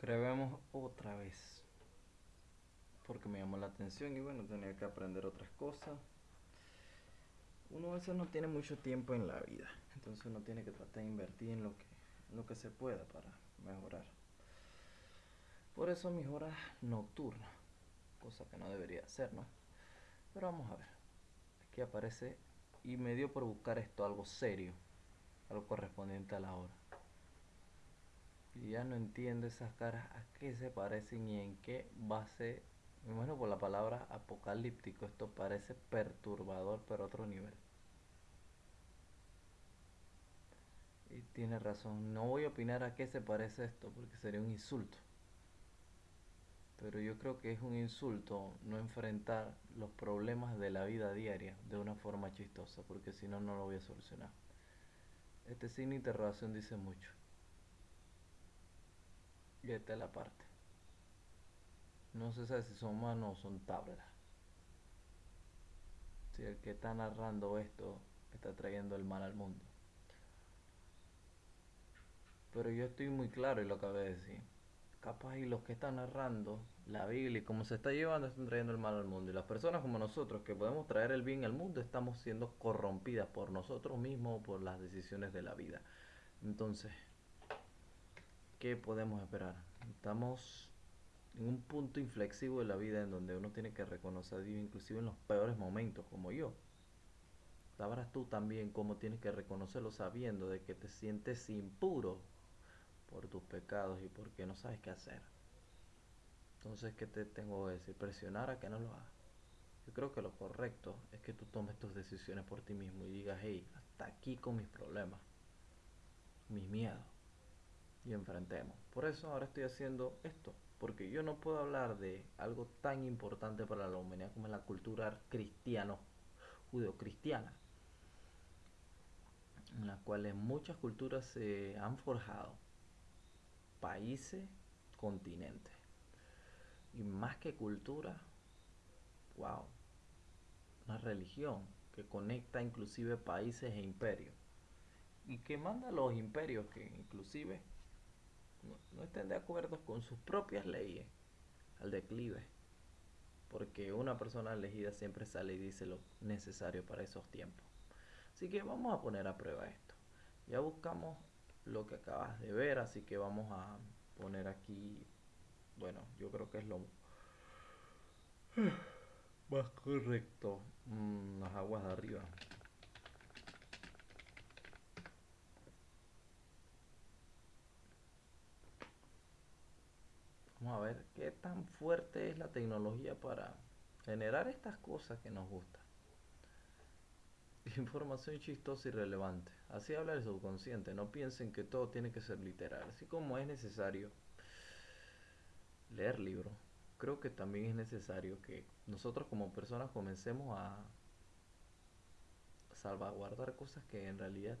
Grabemos otra vez. Porque me llamó la atención y bueno, tenía que aprender otras cosas. Uno a veces no tiene mucho tiempo en la vida. Entonces uno tiene que tratar de invertir en lo que, en lo que se pueda para mejorar. Por eso mis horas nocturnas. Cosa que no debería hacer, ¿no? Pero vamos a ver. Aquí aparece y me dio por buscar esto, algo serio. Algo correspondiente a la hora. Y ya no entiendo esas caras a qué se parecen y en qué base. Me imagino por la palabra apocalíptico. Esto parece perturbador, pero otro nivel. Y tiene razón. No voy a opinar a qué se parece esto, porque sería un insulto. Pero yo creo que es un insulto no enfrentar los problemas de la vida diaria de una forma chistosa, porque si no, no lo voy a solucionar. Este signo de interrogación dice mucho. Y esta es la parte. No se sabe si son humanos o son tablas. Si el que está narrando esto está trayendo el mal al mundo. Pero yo estoy muy claro y lo acabé de decir. Capaz y los que están narrando la Biblia y cómo se está llevando están trayendo el mal al mundo. Y las personas como nosotros que podemos traer el bien al mundo estamos siendo corrompidas por nosotros mismos o por las decisiones de la vida. Entonces, ¿qué podemos esperar? Estamos en un punto inflexivo de la vida en donde uno tiene que reconocer inclusive en los peores momentos, como yo. Sabrás tú también cómo tienes que reconocerlo sabiendo de que te sientes impuro por tus pecados y porque no sabes qué hacer. Entonces, ¿qué te tengo que decir? Presionar a que no lo hagas. Yo creo que lo correcto es que tú tomes tus decisiones por ti mismo y digas, hey, hasta aquí con mis problemas, mis miedos y enfrentemos. Por eso ahora estoy haciendo esto, porque yo no puedo hablar de algo tan importante para la humanidad como es la cultura cristiano, judeocristiana, en la cual muchas culturas se han forjado, países, continentes, y más que cultura, wow, una religión que conecta inclusive países e imperios y que manda a los imperios que inclusive no, estén de acuerdo con sus propias leyes al declive. Porque una persona elegida siempre sale y dice lo necesario para esos tiempos. Así que vamos a poner a prueba esto. Ya buscamos lo que acabas de ver, así que vamos a poner aquí, bueno, yo creo que es lo más correcto, mm, las aguas de arriba. Vamos a ver qué tan fuerte es la tecnología para generar estas cosas que nos gustan. Información chistosa y relevante. Así habla el subconsciente. No piensen que todo tiene que ser literal. Así como es necesario leer libros, creo que también es necesario que nosotros como personas comencemos a salvaguardar cosas que en realidad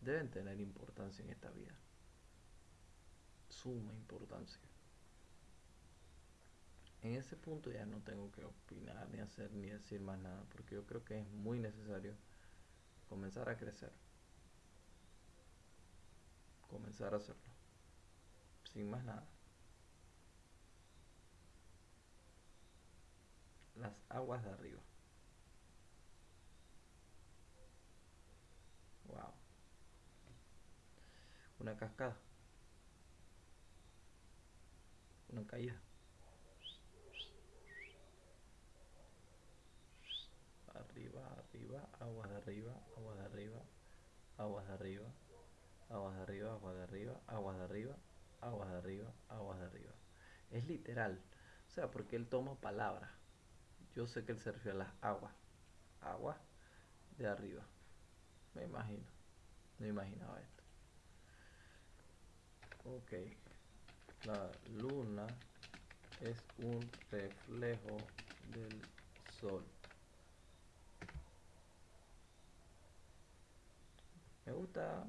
deben tener importancia en esta vida. Suma importancia en ese punto ya no tengo que opinar, ni hacer, ni decir más nada, porque yo creo que es muy necesario comenzar a crecer. Comenzar a hacerlo. Sin más nada. Las aguas de arriba. Wow. Una cascada. Una caída. Aguas de arriba, aguas de arriba, aguas de arriba, aguas de arriba, aguas de arriba, aguas de arriba, aguas de arriba, aguas de arriba. Es literal, o sea, porque él toma palabras. Yo sé que él se refiere a las aguas, aguas de arriba. Me imagino, no imaginaba esto. Ok, la luna es un reflejo del sol. Me gusta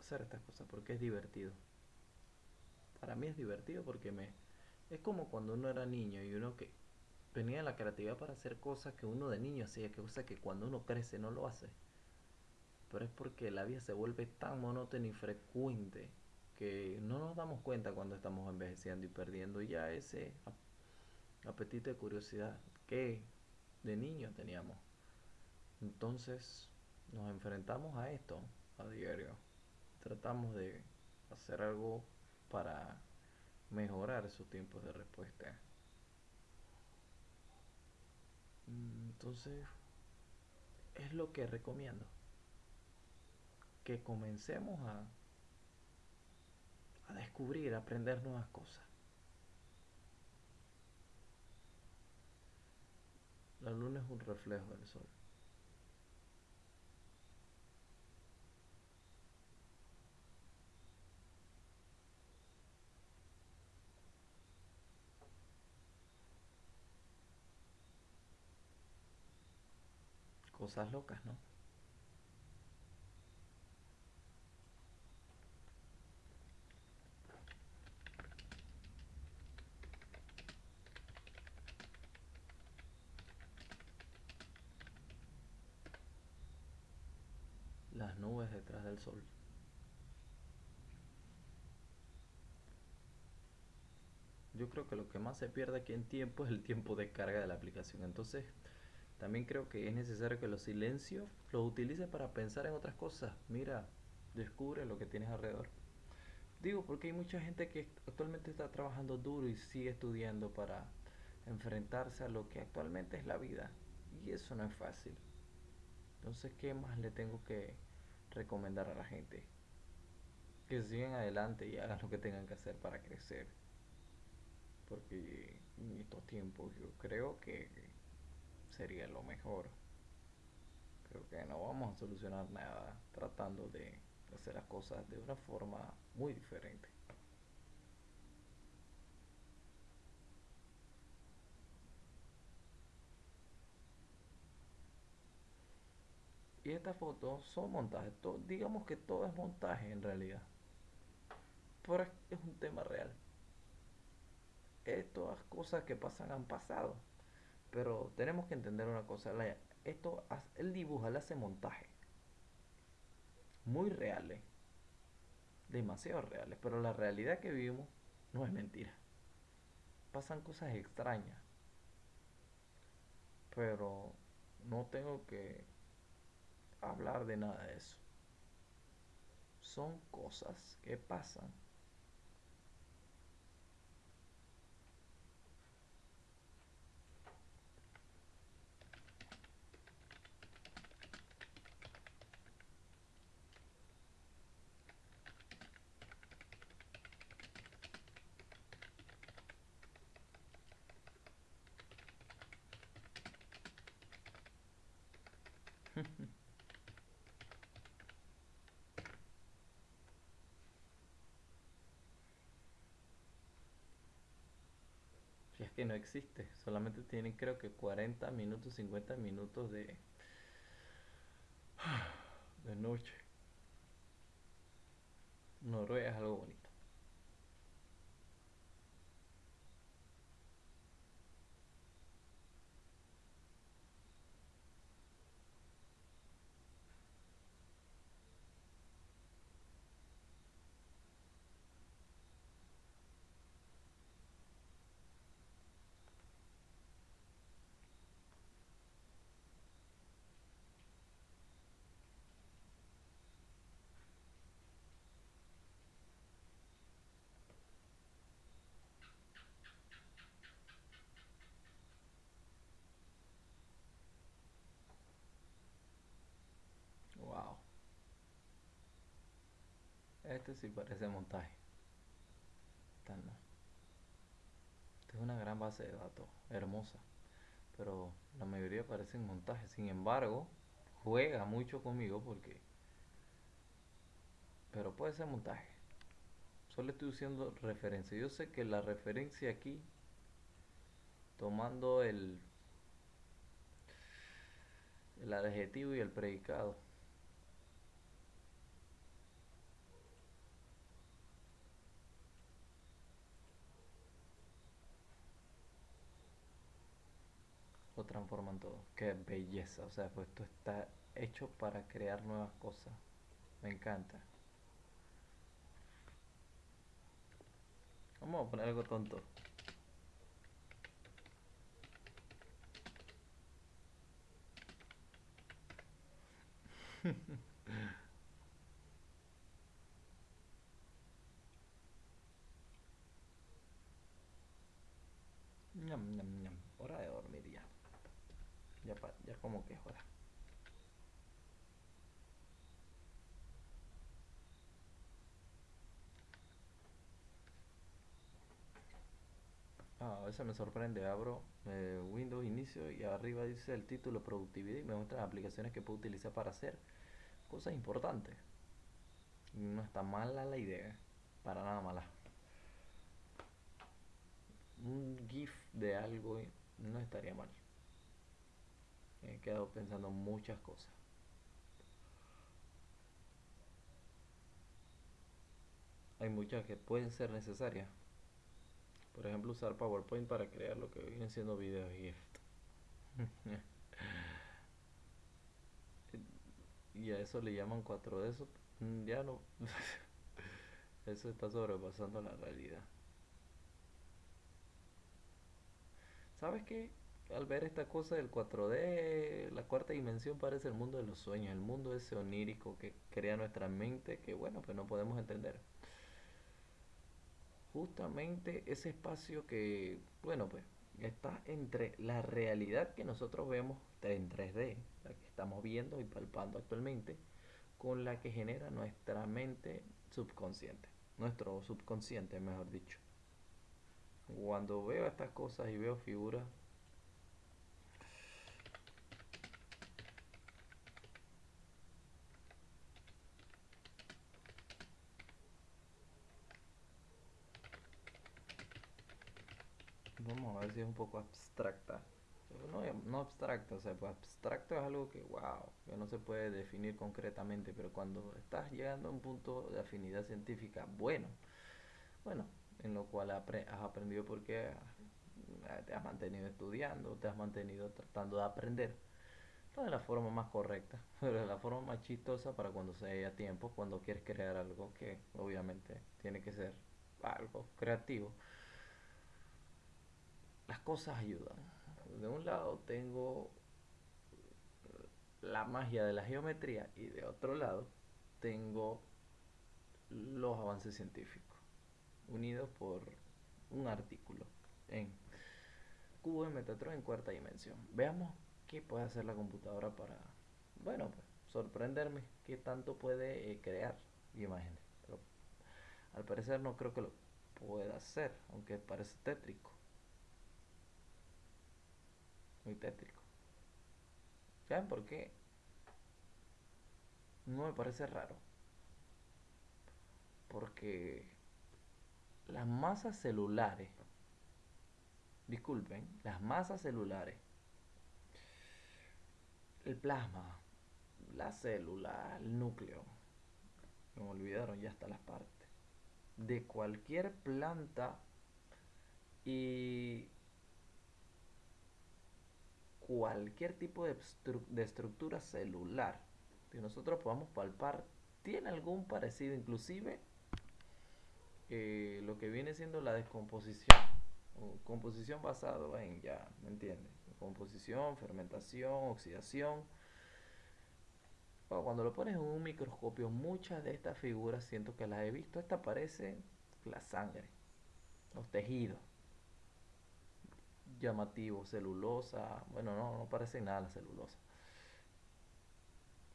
hacer estas cosas porque es divertido. Para mí es divertido porque me es como cuando uno era niño y uno que tenía la creatividad para hacer cosas que uno de niño hacía, que cosa que cuando uno crece no lo hace. Pero es porque la vida se vuelve tan monótona y frecuente que no nos damos cuenta cuando estamos envejeciendo y perdiendo ya ese apetito de curiosidad que de niño teníamos. Entonces nos enfrentamos a esto a diario. Tratamos de hacer algo para mejorar esos tiempos de respuesta. Entonces, es lo que recomiendo. Que comencemos a, a descubrir, a aprender nuevas cosas. La luna es un reflejo del sol. Cosas locas, ¿no? Las nubes detrás del sol. Yo creo que lo que más se pierde aquí en tiempo es el tiempo de carga de la aplicación. Entonces, también creo que es necesario que los silencios los utilices para pensar en otras cosas. Mira, descubre lo que tienes alrededor. Digo, porque hay mucha gente que actualmente está trabajando duro y sigue estudiando para enfrentarse a lo que actualmente es la vida. Y eso no es fácil. Entonces, ¿qué más le tengo que recomendar a la gente? Que sigan adelante y hagan lo que tengan que hacer para crecer. Porque en estos tiempos yo creo que sería lo mejor. Creo que no vamos a solucionar nada tratando de hacer las cosas de una forma muy diferente. Y estas fotos son montajes. digamos que todo es montaje en realidad. Pero es un tema real. Estas cosas que pasan han pasado. Pero tenemos que entender una cosa. esto, el dibuja, le hace montaje. Muy reales. Demasiado reales. Pero la realidad que vivimos no es mentira. Pasan cosas extrañas. Pero no tengo que hablar de nada de eso. Son cosas que pasan que no existe, solamente tienen creo que 40 minutos, 50 minutos de, de noche. Noruega es algo bonito. Este sí parece montaje. Esta no. Es una gran base de datos, hermosa. Pero la mayoría parecen montaje. Sin embargo, juega mucho conmigo porque... Pero puede ser montaje. Solo estoy usando referencia. Yo sé que la referencia aquí, tomando el, el adjetivo y el predicado, lo transforman todo. Qué belleza. O sea, pues esto está hecho para crear nuevas cosas. Me encanta. Vamos a poner algo tonto. ñam, ñam, ñam. Hora de dormir ya. Ya, pa- ya como que hora. Ah, a veces me sorprende, abro eh, Windows Inicio y arriba dice el título Productividad y me muestra las aplicaciones que puedo utilizar para hacer cosas importantes. No está mala la idea, para nada mala. Un GIF de algo no estaría mal. He quedado pensando muchas cosas. Hay muchas que pueden ser necesarias. Por ejemplo, usar PowerPoint para crear lo que vienen siendo videos GIF. Y a eso le llaman 4D. Eso mm, ya no. Eso está sobrepasando la realidad. ¿Sabes qué? Al ver esta cosa del 4D, la cuarta dimensión parece el mundo de los sueños, el mundo ese onírico que crea nuestra mente que, bueno, pues no podemos entender. Justamente ese espacio que, bueno, pues está entre la realidad que nosotros vemos en 3D, la que estamos viendo y palpando actualmente, con la que genera nuestra mente subconsciente, nuestro subconsciente, mejor dicho. Cuando veo estas cosas y veo figuras, vamos a ver si es un poco abstracta. No, no abstracta, o sea, pues abstracto es algo que, wow, que no se puede definir concretamente, pero cuando estás llegando a un punto de afinidad científica, bueno, bueno, en lo cual has aprendido porque ah, te has mantenido estudiando, te has mantenido tratando de aprender, no de la forma más correcta, pero de la forma más chistosa para cuando se haya tiempo, cuando quieres crear algo que obviamente tiene que ser algo creativo. Las cosas ayudan. De un lado tengo la magia de la geometría y de otro lado tengo los avances científicos unidos por un artículo en cubo de Metatron en cuarta dimensión. Veamos qué puede hacer la computadora para, bueno, pues sorprenderme qué tanto puede eh, crear imágenes. Pero al parecer no creo que lo pueda hacer, aunque parece tétrico, muy tétrico. ¿Saben por qué? No me parece raro. Porque las masas celulares, disculpen, las masas celulares, el plasma, la célula, el núcleo, me olvidaron ya hasta las partes, de cualquier planta y cualquier tipo de, estru- de estructura celular que nosotros podamos palpar tiene algún parecido, inclusive eh, lo que viene siendo la descomposición. O composición basado en, ya, ¿me entiendes? Composición, fermentación, oxidación. Cuando lo pones en un microscopio, muchas de estas figuras siento que las he visto. Esta parece la sangre, los tejidos llamativos, celulosa. Bueno, no, no parece nada la celulosa.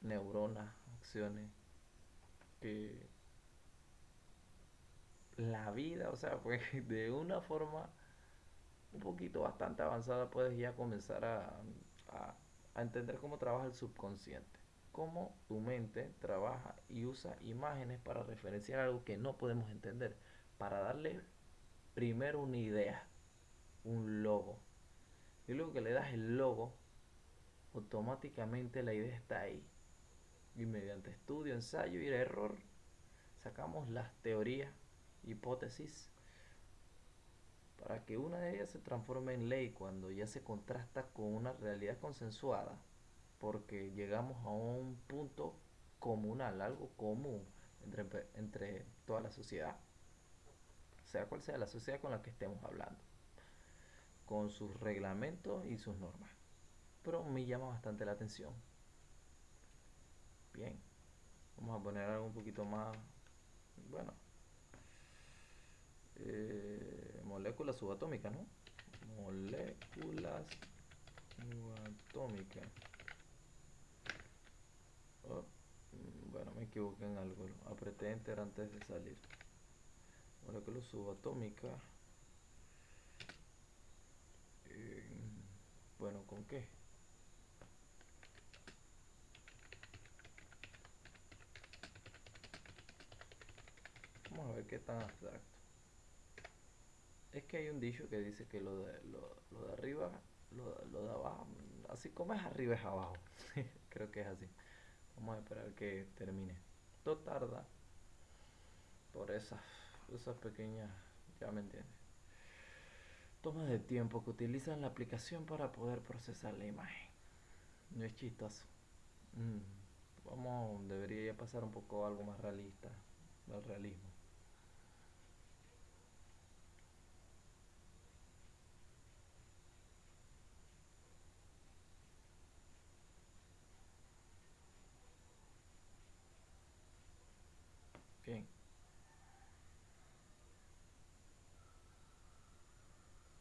Neuronas, acciones la vida, o sea, pues de una forma un poquito bastante avanzada puedes ya comenzar a entender cómo trabaja el subconsciente, cómo tu mente trabaja y usa imágenes para referenciar algo que no podemos entender, para darle primero una idea, un logo. Y luego que le das el logo, automáticamente la idea está ahí. Y mediante estudio, ensayo y error, sacamos las teorías, hipótesis, para que una de ellas se transforme en ley cuando ya se contrasta con una realidad consensuada, porque llegamos a un punto comunal, algo común entre, entre toda la sociedad. sea cual sea la sociedad con la que estemos hablando, con sus reglamentos y sus normas. Pero me llama bastante la atención. Bien, vamos a poner algo un poquito más, bueno, eh, moléculas subatómicas, ¿no? Moléculas subatómicas. Oh, mm, bueno, me equivoqué en algo. Apreté enter antes de salir. Moléculas subatómicas. Bueno, ¿con qué? Vamos a ver qué tan abstracto. Es que hay un dicho que dice que lo de, lo, de arriba, lo, lo de abajo, así como es arriba es abajo. Creo que es así. Vamos a esperar que termine. Esto tarda por esas, esas pequeñas, ya me entiendes. Toma de tiempo que utilizan la aplicación para poder procesar la imagen. No es chistoso. Mm, vamos, debería pasar un poco algo más realista, del realismo.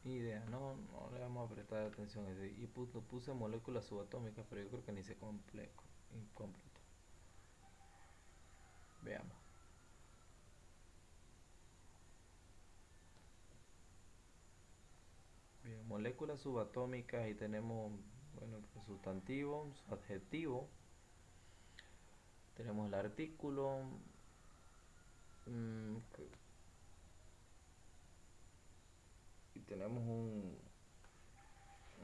Idea, no, no le vamos a prestar atención. Y puse moléculas subatómicas, pero yo creo que ni se completo. Incompleto. Veamos. Bien, moléculas subatómicas y tenemos, bueno, sustantivo, su adjetivo. Tenemos el artículo, Mm, y tenemos un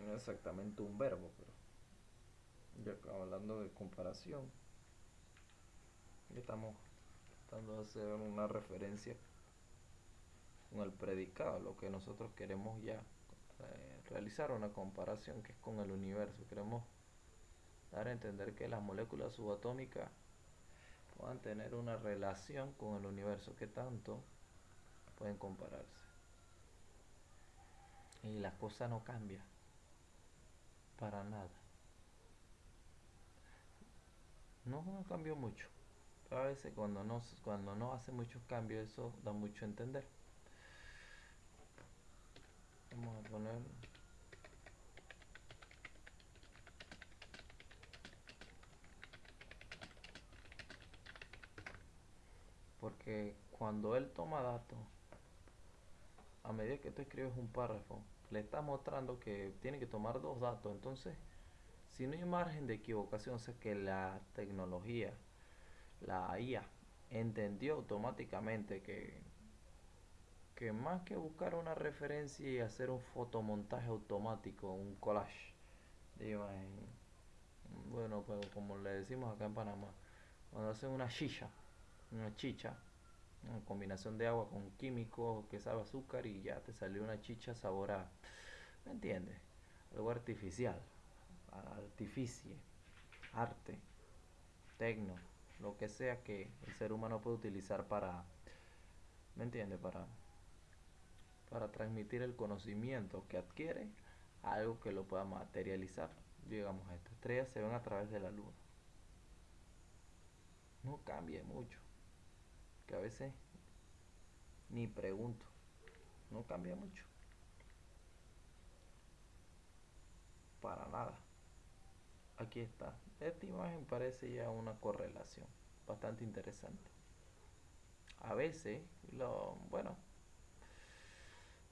no exactamente un verbo pero ya hablando de comparación estamos tratando de hacer una referencia con el predicado lo que nosotros queremos ya eh, realizar una comparación que es con el universo queremos dar a entender que las moléculas subatómicas puedan tener una relación con el universo que tanto pueden compararse. Y la cosa no cambia para nada. No, cambió mucho. a veces cuando no, cuando no hace muchos cambios eso da mucho a entender. Vamos a poner Porque cuando él toma datos, a medida que tú escribes un párrafo, le está mostrando que tiene que tomar dos datos. Entonces, si no hay margen de equivocación, sé que la tecnología, la IA, entendió automáticamente que, que más que buscar una referencia y hacer un fotomontaje automático, un collage de bueno, pues como le decimos acá en Panamá, cuando hacen una shisha, una chicha, una combinación de agua con químicos que sabe azúcar y ya te salió una chicha sabor a, ¿me entiendes? Algo artificial, artificie, arte, tecno, lo que sea que el ser humano puede utilizar para, ¿me? Para, para transmitir el conocimiento que adquiere a algo que lo pueda materializar. Digamos, estas estrellas se ven a través de la luna. No cambia mucho que a veces ni pregunto, no cambia mucho. Para nada. Aquí está. Esta imagen parece ya una correlación bastante interesante. A veces, lo, bueno,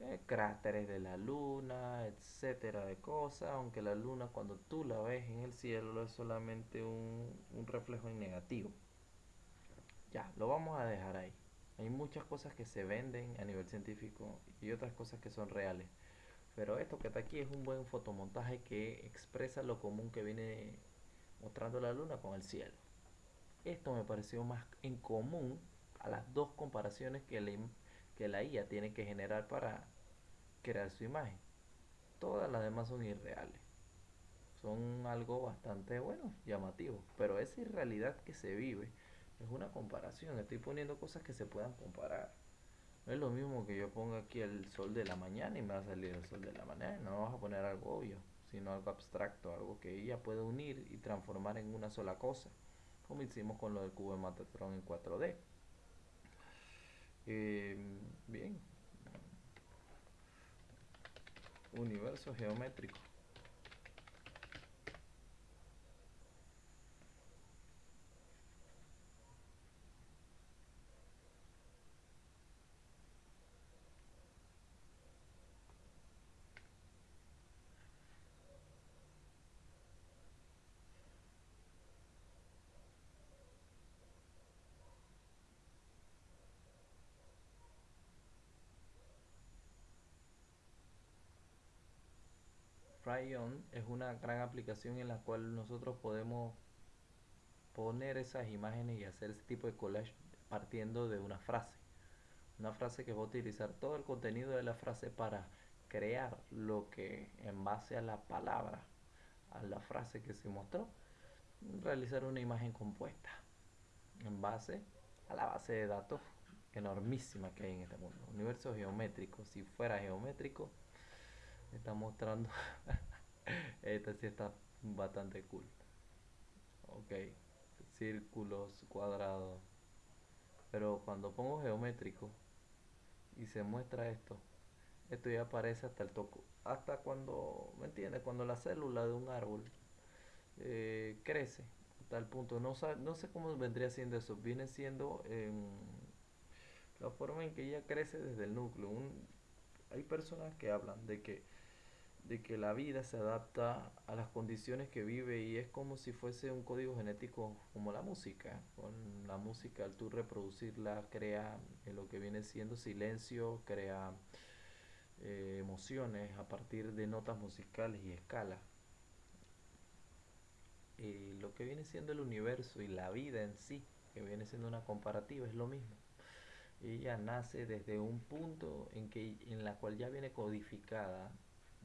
eh, cráteres de la luna, etcétera, de cosas, aunque la luna cuando tú la ves en el cielo es solamente un, un reflejo en negativo. Ya, lo vamos a dejar ahí. Hay muchas cosas que se venden a nivel científico y otras cosas que son reales. Pero esto que está aquí es un buen fotomontaje que expresa lo común que viene mostrando la luna con el cielo. Esto me pareció más en común a las dos comparaciones que que la IA tiene que generar para crear su imagen. Todas las demás son irreales. Son algo bastante bueno, llamativo. Pero esa irrealidad que se vive es una comparación, estoy poniendo cosas que se puedan comparar. No es lo mismo que yo ponga aquí el sol de la mañana y me va a salir el sol de la mañana. No vas a poner algo obvio, sino algo abstracto, algo que ella puede unir y transformar en una sola cosa, como hicimos con lo del cubo de Matatron en 4D. Eh, bien, universo geométrico. Fryon es una gran aplicación en la cual nosotros podemos poner esas imágenes y hacer ese tipo de collage partiendo de una frase. Una frase que va a utilizar todo el contenido de la frase para crear lo que en base a la palabra, a la frase que se mostró, realizar una imagen compuesta en base a la base de datos enormísima que hay en este mundo. Universo geométrico, si fuera geométrico, está mostrando. Esta sí está bastante cool. Ok círculos cuadrados. Pero cuando pongo geométrico y se muestra esto esto ya aparece hasta el toco hasta cuando me entiendes cuando la célula de un árbol eh, crece el punto. No, no sé cómo vendría siendo eso. Viene siendo la forma en que ella crece desde el núcleo. Hay personas que hablan de que de que la vida se adapta a las condiciones que vive y es como si fuese un código genético como la música. Con la música al tú reproducirla crea lo que viene siendo silencio, crea eh, emociones a partir de notas musicales y escalas. Y lo que viene siendo el universo y la vida en sí, que viene siendo una comparativa, es lo mismo. Ella nace desde un punto en, que, en la cual ya viene codificada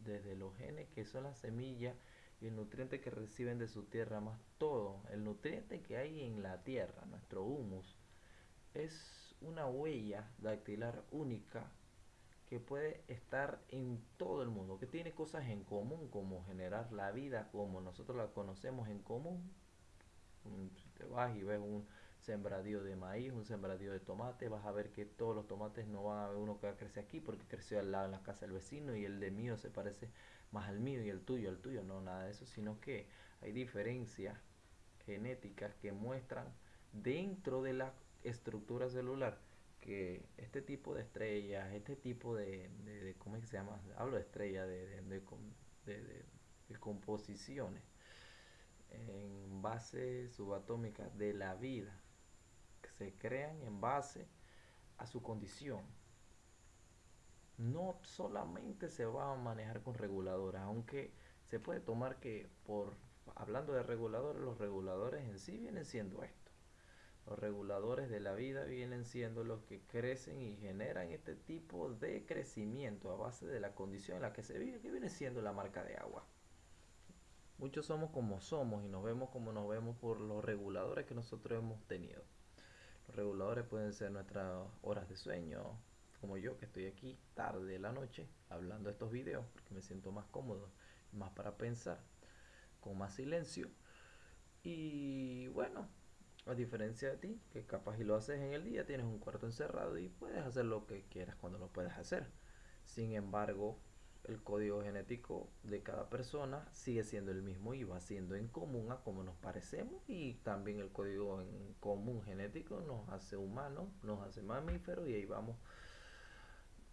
desde los genes que son las semillas y el nutriente que reciben de su tierra, más todo, el nutriente que hay en la tierra, nuestro humus, es una huella dactilar única que puede estar en todo el mundo, que tiene cosas en común, como generar la vida como nosotros la conocemos en común. Si te vas y ves un, sembradío de maíz, un sembradío de tomate, vas a ver que todos los tomates no van a haber uno que crece aquí porque creció al lado en la casa del vecino y el de mío se parece más al mío y el tuyo al tuyo, no nada de eso, sino que hay diferencias genéticas que muestran dentro de la estructura celular que este tipo de estrellas, este tipo de, de, ¿cómo es que se llama? Hablo de estrellas, de, de, de composiciones en base subatómica de la vida se crean en base a su condición. No solamente se va a manejar con reguladores, aunque se puede tomar que por hablando de reguladores, los reguladores en sí vienen siendo esto. Los reguladores de la vida vienen siendo los que crecen y generan este tipo de crecimiento a base de la condición en la que se vive, que viene siendo la marca de agua. Muchos somos como somos y nos vemos como nos vemos por los reguladores que nosotros hemos tenido. Reguladores pueden ser nuestras horas de sueño, como yo que estoy aquí tarde de la noche hablando estos videos porque me siento más cómodo, más para pensar, con más silencio. Y bueno, a diferencia de ti, que capaz y lo haces en el día, tienes un cuarto encerrado y puedes hacer lo que quieras cuando lo puedas hacer. Sin embargo, el código genético de cada persona sigue siendo el mismo y va siendo en común a como nos parecemos y también el código en común genético nos hace humanos, nos hace mamíferos y ahí vamos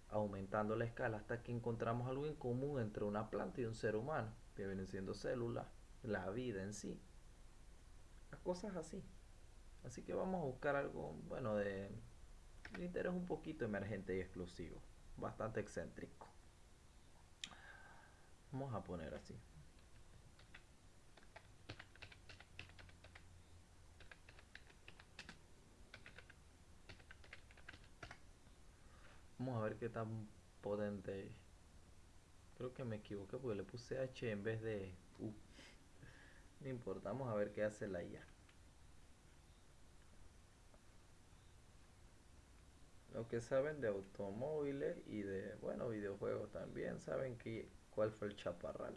aumentando la escala hasta que encontramos algo en común entre una planta y un ser humano, que vienen siendo células, la vida en sí, las cosas así. Así que vamos a buscar algo, bueno, de, de interés un poquito emergente y exclusivo, bastante excéntrico. Vamos a poner así. Vamos a ver qué tan potente Creo que me equivoqué porque le puse H en vez de U. No importa, vamos a ver qué hace la IA. Los que saben de automóviles y de, bueno, videojuegos también saben que, cuál fue el chaparral.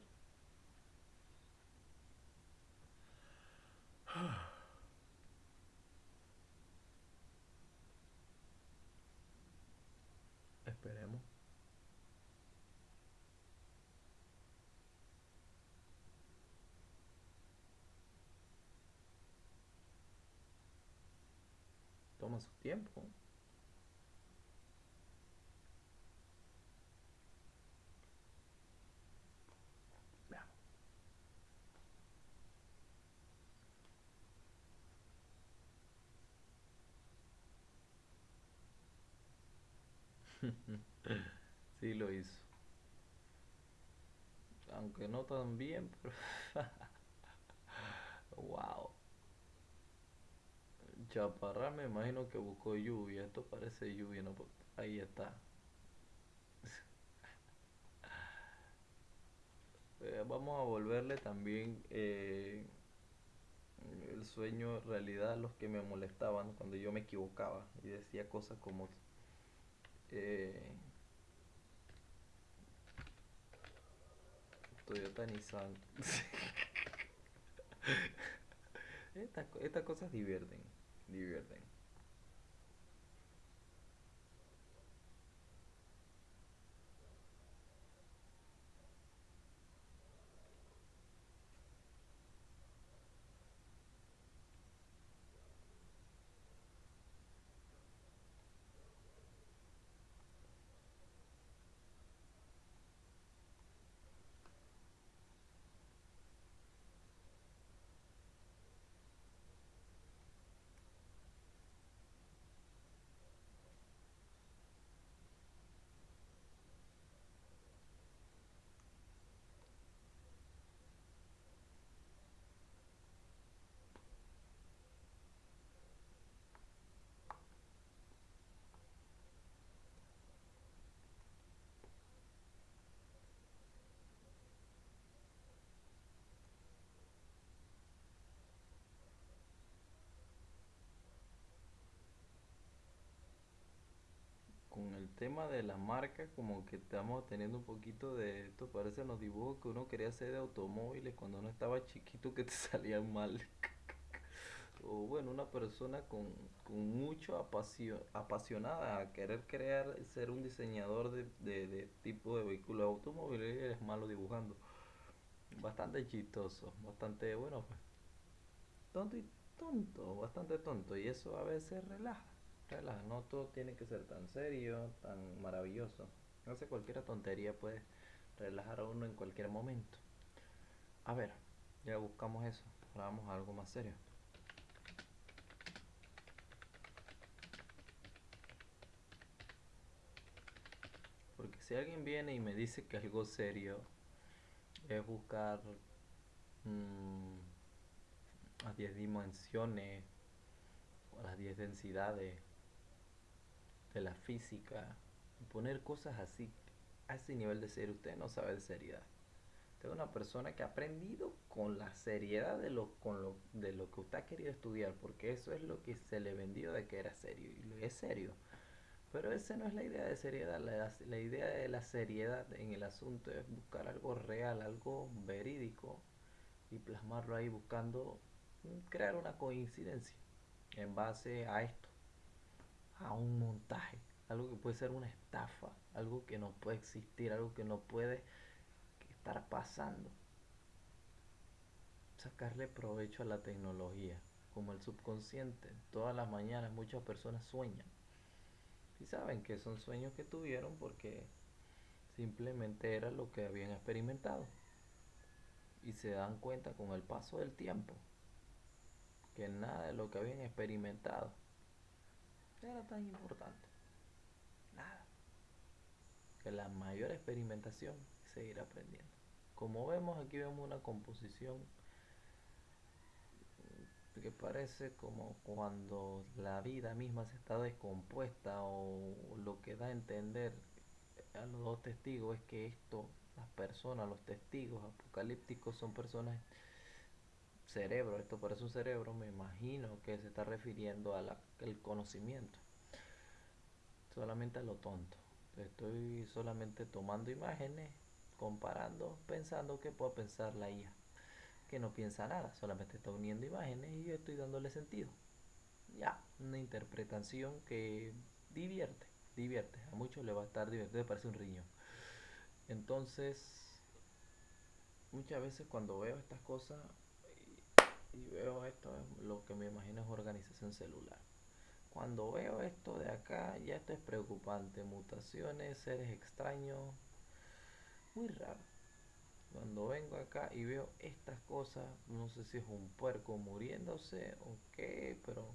Esperemos. Toma su tiempo. Sí lo hizo. Aunque no tan bien, pero... wow. Chaparral me imagino que buscó lluvia. Esto parece lluvia, ¿no? Ahí está. Eh, vamos a volverle también eh, el sueño realidad a los que me molestaban cuando yo me equivocaba y decía cosas como eh, Toyota Nissan. Estas, estas cosas divierten, divierten. Con el tema de la marca, como que estamos teniendo un poquito de esto, parecen los dibujos que uno quería hacer de automóviles cuando uno estaba chiquito que te salían mal. O bueno, una persona con, con mucho apasio- apasionada a querer crear, ser un diseñador de, de, de tipo de vehículos automóviles eres malo dibujando. Bastante chistoso, bastante, bueno, pues tonto y tonto, bastante tonto. Y eso a veces relaja, relaja. No todo tiene que ser tan serio, tan maravilloso. Sé, cualquier tontería puede relajar a uno en cualquier momento. A ver, ya buscamos eso. Ahora vamos a algo más serio. Porque si alguien viene y me dice que algo serio es buscar mm, las 10 dimensiones o las 10 densidades de la física poner cosas así a ese nivel de serio, usted no sabe de seriedad. Usted es una persona que ha aprendido con la seriedad de lo, con lo, de lo que usted ha querido estudiar, porque eso es lo que se le vendió de que era serio, y es serio. Pero esa no es la idea de seriedad, la, la idea de la seriedad en el asunto es buscar algo real, algo verídico y plasmarlo ahí buscando mm, crear una coincidencia en base a esto, a un montaje, algo que puede ser una estafa, algo que no puede existir, algo que no puede estar pasando. Sacarle provecho a la tecnología, como el subconsciente. Todas las mañanas muchas personas sueñan y saben que son sueños que tuvieron porque simplemente era lo que habían experimentado. Y se dan cuenta con el paso del tiempo que nada de lo que habían experimentado era tan importante. Nada. Que la mayor experimentación es seguir aprendiendo. Como vemos, aquí vemos una composición que parece como cuando la vida misma se está descompuesta o lo que da a entender a los dos testigos es que esto, las personas, los testigos apocalípticos son personas cerebro, esto parece un cerebro, me imagino que se está refiriendo al conocimiento. solamente a lo tonto. Estoy solamente tomando imágenes, comparando, pensando que puedo pensar la IA, que no piensa nada, solamente está uniendo imágenes y yo estoy dándole sentido. Ya, una interpretación que divierte, divierte. A muchos le va a estar divertido, parece un riñón. Entonces, muchas veces cuando veo estas cosas y, veo esto, lo que me imagino es organización celular. Cuando veo esto de acá, ya esto es preocupante. Mutaciones, seres extraños. Muy raro. Cuando vengo acá y veo estas cosas, no sé si es un puerco muriéndose o qué, pero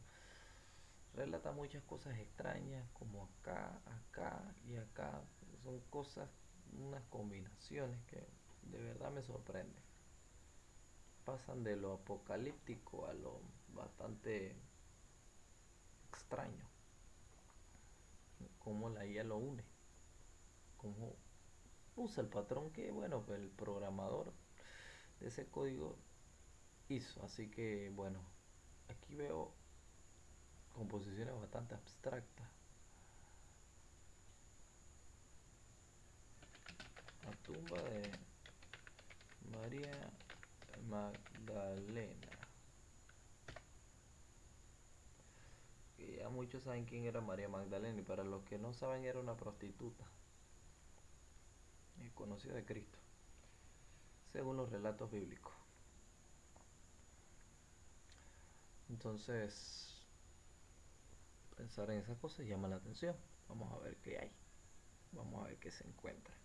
relata muchas cosas extrañas, como acá, acá y acá. Son cosas, unas combinaciones que de verdad me sorprenden. Pasan de lo apocalíptico a lo bastante extraño. Cómo la IA lo une. Cómo usa el patrón que, bueno, el programador de ese código hizo. Así que, bueno, aquí veo composiciones bastante abstractas. La tumba de María Magdalena. Ya muchos saben quién era María Magdalena y para los que no saben era una prostituta conocida de Cristo, según los relatos bíblicos. Entonces, pensar en esas cosas llama la atención. Vamos a ver qué hay. Vamos a ver qué se encuentra.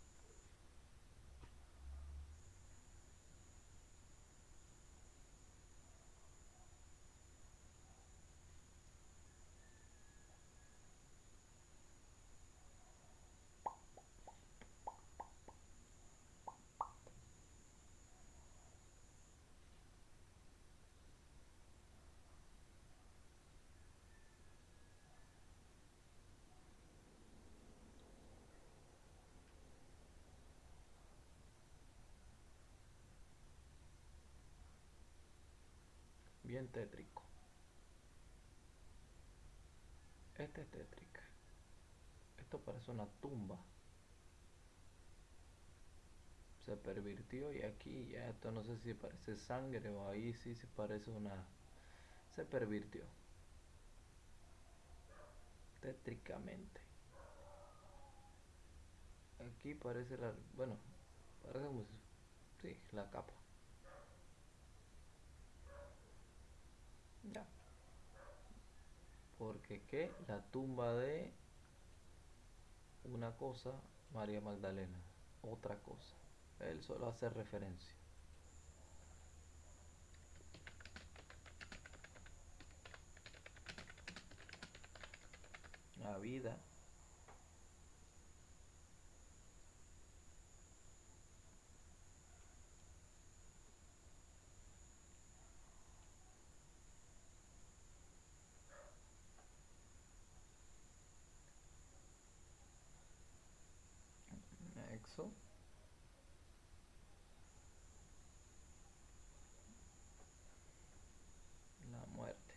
Bien tétrico. Este es tétrica. Esto parece una tumba. Se pervirtió y aquí ya esto no sé si parece sangre o ahí sí se parece una... Se pervirtió. Tétricamente. Aquí parece la... Bueno, parece. Sí, la capa. Ya. Porque que la tumba de una cosa, María Magdalena, otra cosa. Él solo hace referencia. La vida La muerte.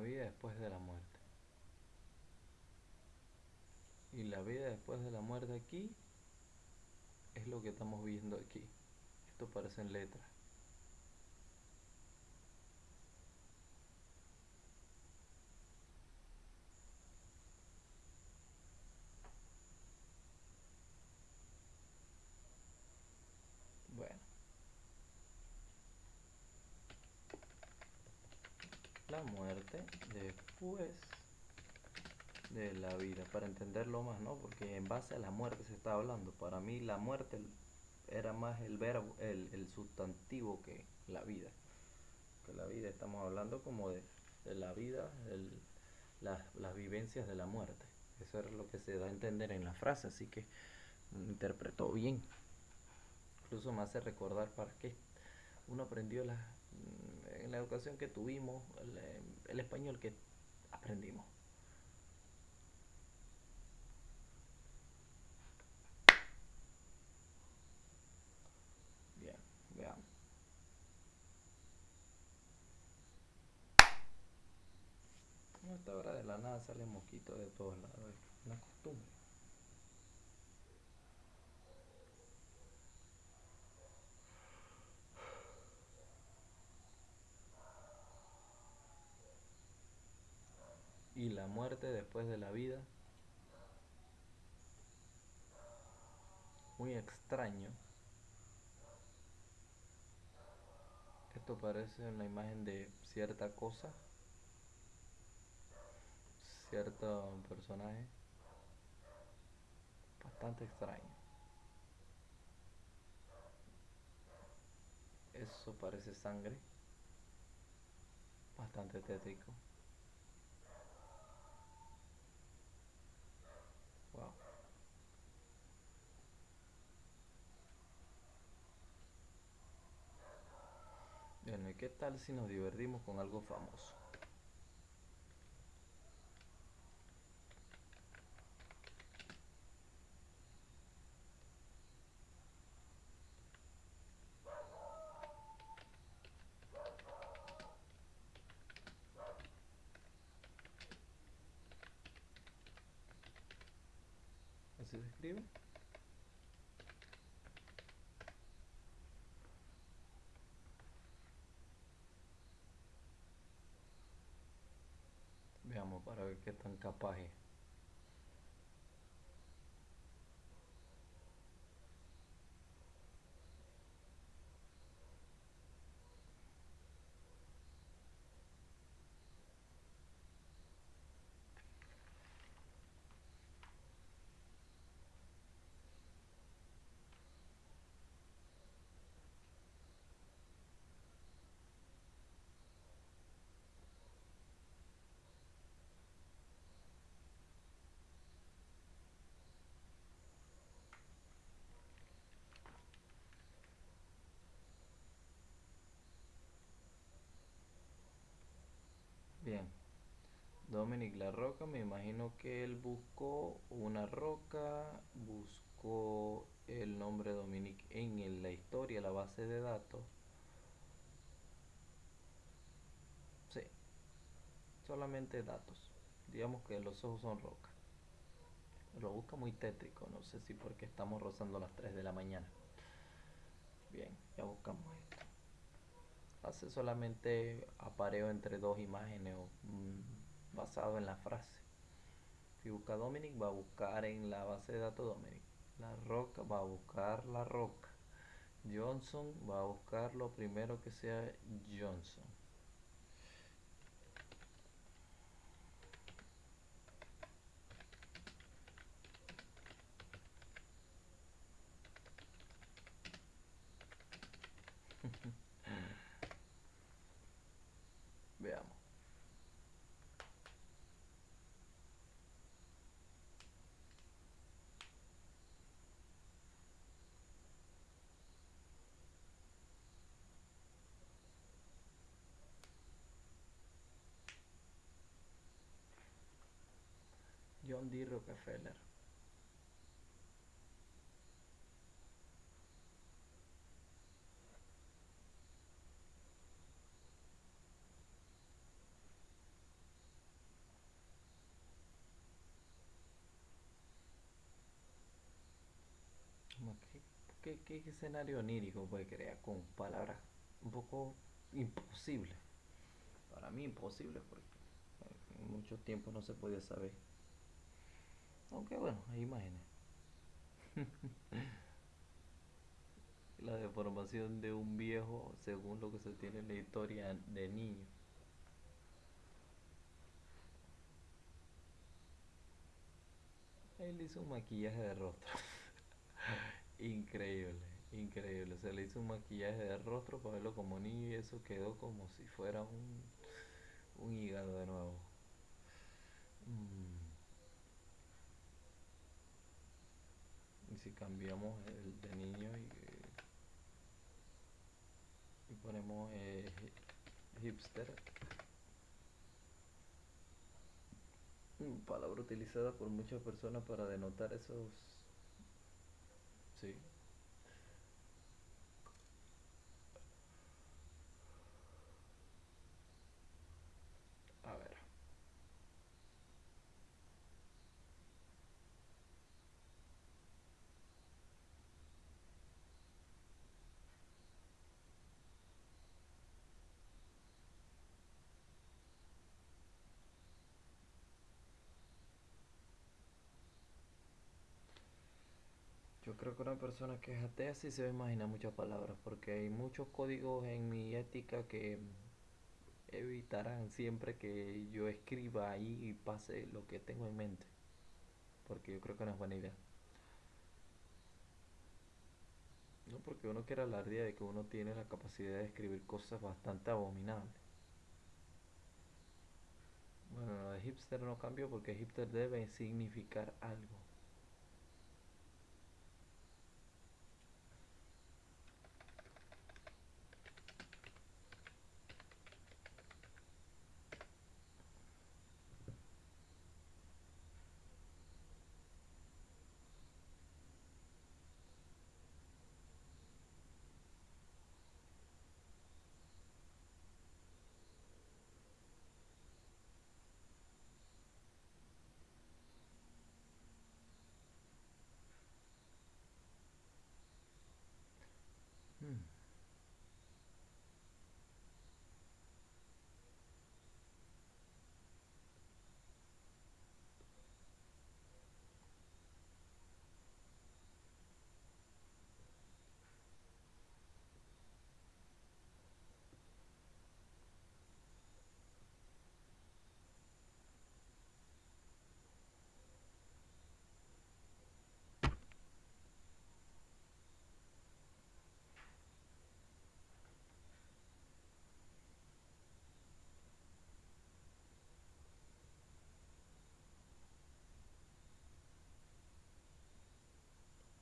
Vida después de la muerte. Y la vida después de la muerte aquí es lo que estamos viendo aquí. Esto parecen letras. La muerte después de la vida, para entenderlo más, ¿no? Porque en base a la muerte se está hablando. Para mí la muerte era más el verbo, el, el sustantivo que la vida. que la vida estamos hablando como de, la vida, las, las vivencias de la muerte. Eso es lo que se da a entender en la frase, así que interpretó bien. Incluso me hace recordar para qué uno aprendió la, la educación que tuvimos, el, el español que aprendimos. Bien, veamos. Esta hora de la nada sale mosquito de todos lados, es una costumbre. Y la muerte después de la vida. Muy extraño. Esto parece una imagen de cierta cosa, cierto personaje, bastante extraño. Eso parece sangre, bastante tétrico. Wow. Bueno, ¿y qué tal si nos divertimos con algo famoso? ¿Así se escribe? Veamos para ver Dominic La Roca, me imagino que él buscó una roca, buscó el nombre Dominic en la historia, la base de datos. Sí, solamente datos. Digamos que los ojos son roca. Lo busca muy tétrico, no sé si porque estamos rozando las 3 de la mañana. Bien, ya buscamos esto. Hace solamente apareo entre dos imágenes o, mm, basado en la frase. Si busca Dominic, va a buscar en la base de datos Dominic. La roca va a buscar la roca. Johnson va a buscar lo primero que sea Johnson. Veamos. John D. Rockefeller. Que- ¿Qué, qué escenario onírico puede crear con palabras un poco imposibles? Para mí imposible porque en mucho tiempo no se podía saber. Aunque bueno, hay imágenes. La deformación de un viejo según lo que se tiene en la historia de niño. Él hizo un maquillaje de rostro. Increíble. Increíble, se le hizo un maquillaje de rostro para verlo como niño y eso quedó como si fuera un, un hígado de nuevo. Mm, si cambiamos el de niño y, y ponemos eh, hipster, mm, palabra utilizada por muchas personas para denotar esos... Sí, a ver. Yo creo que una persona que es atea sí se va a imaginar muchas palabras, porque hay muchos códigos en mi ética que evitarán siempre que yo escriba ahí y pase lo que tengo en mente, porque yo creo que no es buena idea. No porque uno quiera alardear de que uno tiene la capacidad de escribir cosas bastante abominables. Bueno, lo de hipster no cambió porque hipster debe significar algo.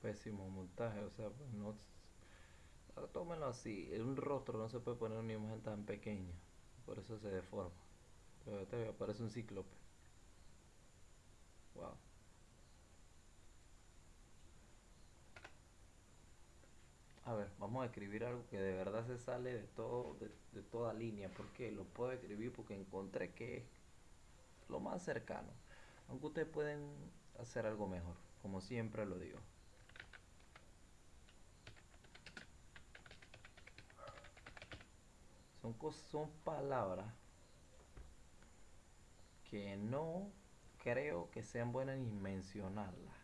Pésimo montaje, o sea, pues no... Tómenlo así, en un rostro no se puede poner una imagen tan pequeña, por eso se deforma. Pero te aparece un cíclope. Wow. A ver, vamos a escribir algo que de verdad se sale de todo, de, toda línea. ¿Por qué? Lo puedo escribir porque encontré que es lo más cercano. Aunque ustedes pueden hacer algo mejor, como siempre lo digo. Son, palabras que no creo que sean buenas ni mencionarlas.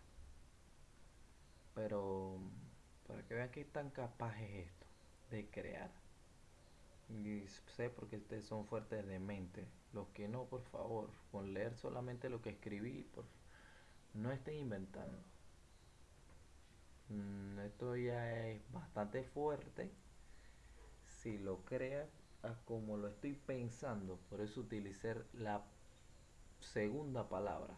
Pero para que vean que tan capaz es esto de crear. Y sé porque ustedes son fuertes de mente. Los que no, por favor, con leer solamente lo que escribí, por, no estén inventando. Mm, esto ya es bastante fuerte. Si lo creas como lo estoy pensando, por eso utilicé la segunda palabra.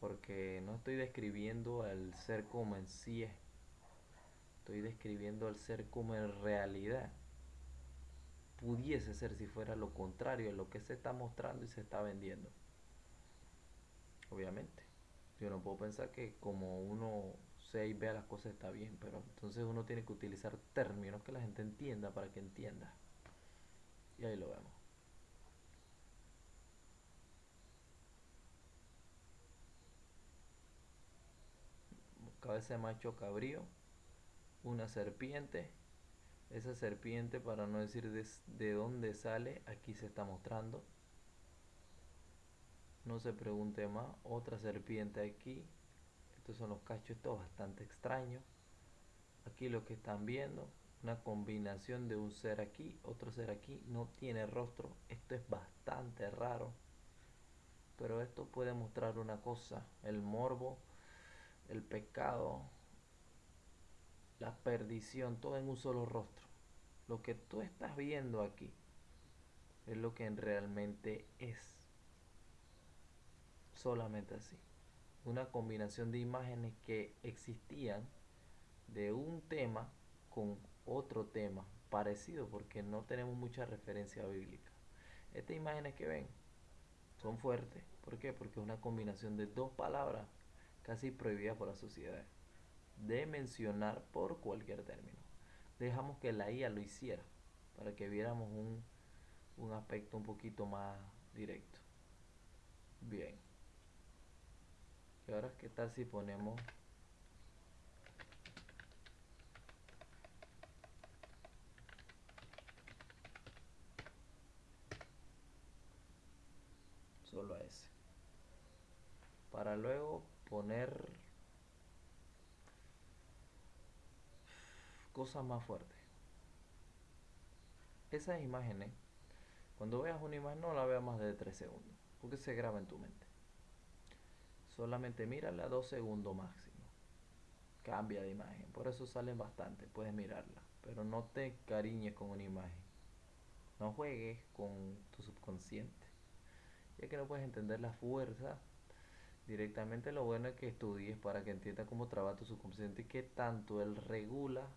Porque no estoy describiendo al ser como en sí es. Estoy describiendo al ser como en realidad. Pudiese ser si fuera lo contrario, lo que se está mostrando y se está vendiendo. Obviamente. Yo no puedo pensar que como uno sea y vea las cosas está bien, pero entonces uno tiene que utilizar términos que la gente entienda para que entienda. Y ahí lo vemos. Cabeza de macho cabrío, una serpiente. Esa serpiente, para no decir de, de dónde sale, aquí se está mostrando. No se pregunte más. Otra serpiente aquí estos son los cachos, esto es bastante extraño. Aquí lo que están viendo, una combinación de un ser aquí, otro ser aquí, no tiene rostro. Esto es bastante raro. Pero esto puede mostrar una cosa, el morbo, el pecado la perdición, todo en un solo rostro. Lo que tú estás viendo aquí es lo que realmente es. Solamente así. Una combinación de imágenes que existían de un tema con otro tema parecido porque no tenemos mucha referencia bíblica. Estas imágenes que ven son fuertes. ¿Por qué? Porque es una combinación de dos palabras casi prohibidas por la sociedad de mencionar por cualquier término. Dejamos que la IA lo hiciera para que viéramos un, un aspecto un poquito más directo. Bien. Y ahora, ¿qué tal si ponemos solo a ese? Para luego poner cosas más fuertes. Esas imágenes, cuando veas una imagen, no la veas más de 3 segundos, porque se graba en tu mente. Solamente mírala 2 segundos máximo. Cambia de imagen, por eso salen bastante, puedes mirarla, pero no te cariñes con una imagen. No juegues con tu subconsciente, ya que no puedes entender la fuerza directamente lo bueno es que estudies para que entiendas cómo trabaja tu subconsciente y qué tanto él regula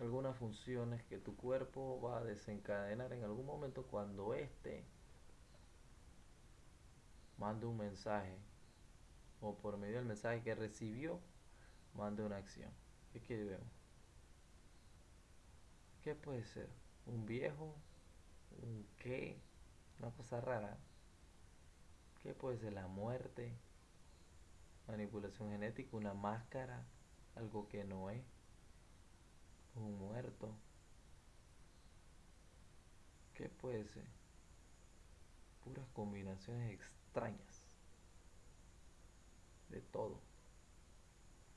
algunas funciones que tu cuerpo va a desencadenar en algún momento cuando éste mande un mensaje o por medio del mensaje que recibió mande una acción. ¿Qué que vemos? ¿Qué puede ser? ¿Un viejo? ¿Un qué? Una cosa rara. ¿Qué puede ser? La muerte, manipulación genética, una máscara, algo que no es un muerto. ¿Qué puede ser? Puras combinaciones extrañas. De todo.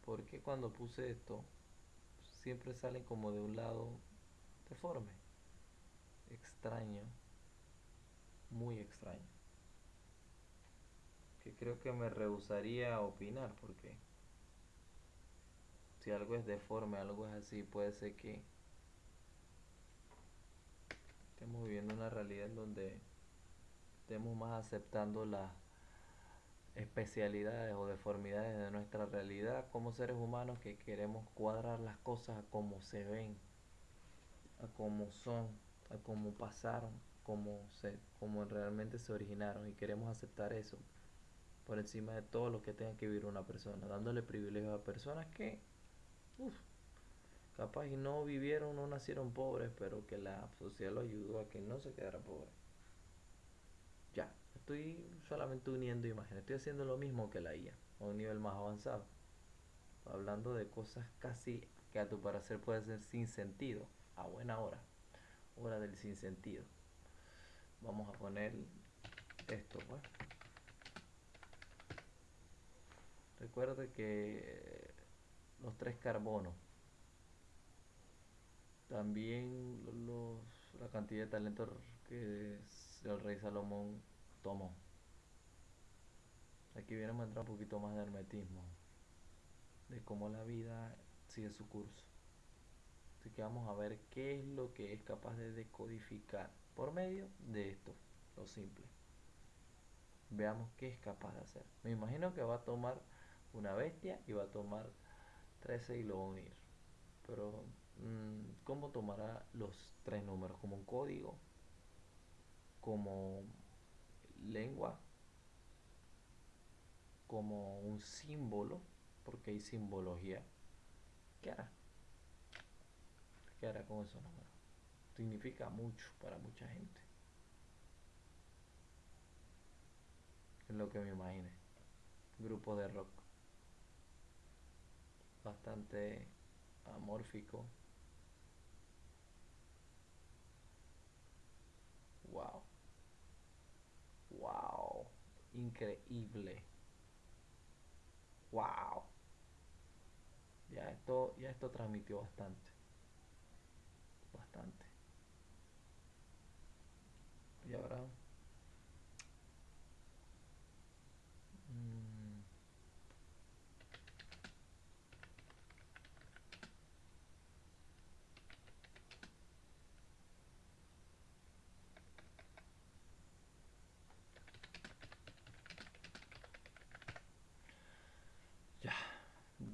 Porque cuando puse esto, siempre salen como de un lado deforme. Extraño. Muy extraño. Que creo que me rehusaría a opinar porque si algo es deforme, algo es así, puede ser que estemos viviendo una realidad en donde estemos más aceptando las especialidades o deformidades de nuestra realidad como seres humanos que queremos cuadrar las cosas a como se ven, a como son, a como pasaron, como se, como realmente se originaron y queremos aceptar eso por encima de todo lo que tenga que vivir una persona, dándole privilegios a personas que uf, capaz y no vivieron, no nacieron pobres, pero que la sociedad lo ayudó a que no se quedara pobre. Ya, estoy solamente uniendo imágenes, estoy haciendo lo mismo que la IA, a un nivel más avanzado. Hablando de cosas casi que a tu parecer puede ser sin sentido, a buena hora, hora del sin sentido. Vamos a poner esto, pues. Recuerde que los tres carbonos. También los, la cantidad de talento que el rey Salomón tomó. Aquí viene a entrar un poquito más de hermetismo, de cómo la vida sigue su curso. Así que vamos a ver qué es lo que es capaz de decodificar por medio de esto, lo simple. Veamos qué es capaz de hacer. Me imagino que va a tomar una bestia y va a tomar 13 y lo va a unir. Pero, mm, ¿cómo tomará los tres números? ¿Como un código? ¿Como lengua? ¿Como un símbolo? Porque hay simbología. ¿Qué hará? ¿Qué hará con esos? Significa mucho para mucha gente. Es lo que me imagine. Grupo de rock bastante amórfico. Wow. Wow. Increíble. Wow. Ya esto, ya esto transmitió bastante. Bastante. Y ahora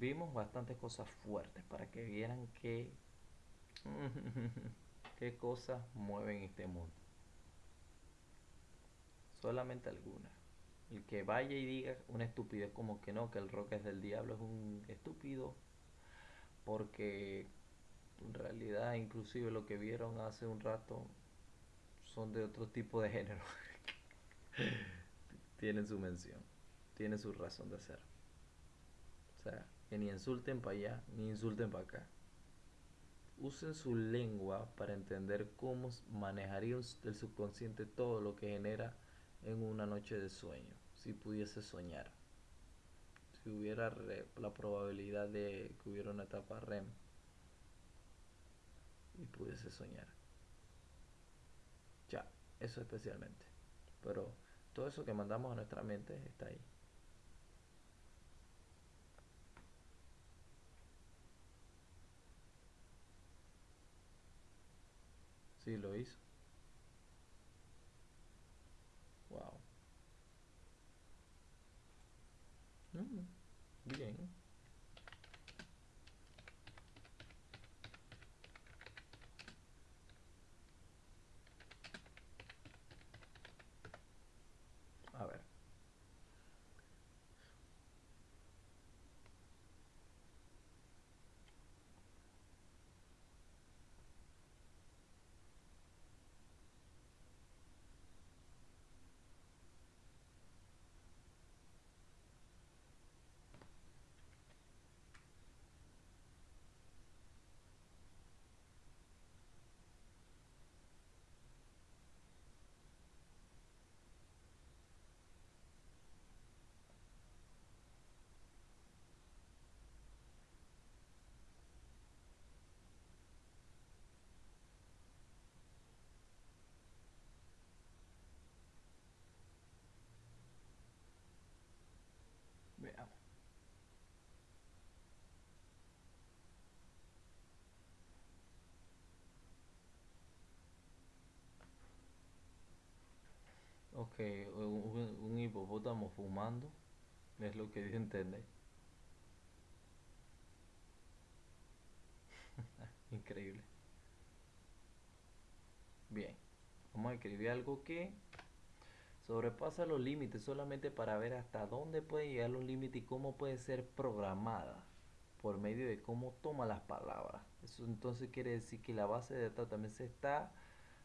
vimos bastantes cosas fuertes para que vieran que qué cosas mueven este mundo. Solamente algunas. El que vaya y diga una estupidez como que no, que el rock es del diablo es un estúpido. Porque en realidad inclusive lo que vieron hace un rato son de otro tipo de género. tienen su mención, tienen su razón de ser. O sea, que ni insulten para allá, ni insulten para acá. Usen su lengua para entender cómo manejaría el subconsciente todo lo que genera en una noche de sueño, si pudiese soñar. Si hubiera la probabilidad de que hubiera una etapa REM y pudiese soñar. Ya, eso especialmente. Pero todo eso que mandamos a nuestra mente está ahí. Sí, lo hizo. Wow. Mm, bien. Ok, un, hipopótamo fumando es lo que dio a entender. Increíble. Bien, vamos a escribir algo que sobrepasa los límites solamente para ver hasta dónde puede llegar los límites y cómo puede ser programada por medio de cómo toma las palabras. Eso entonces quiere decir que la base de datos también se está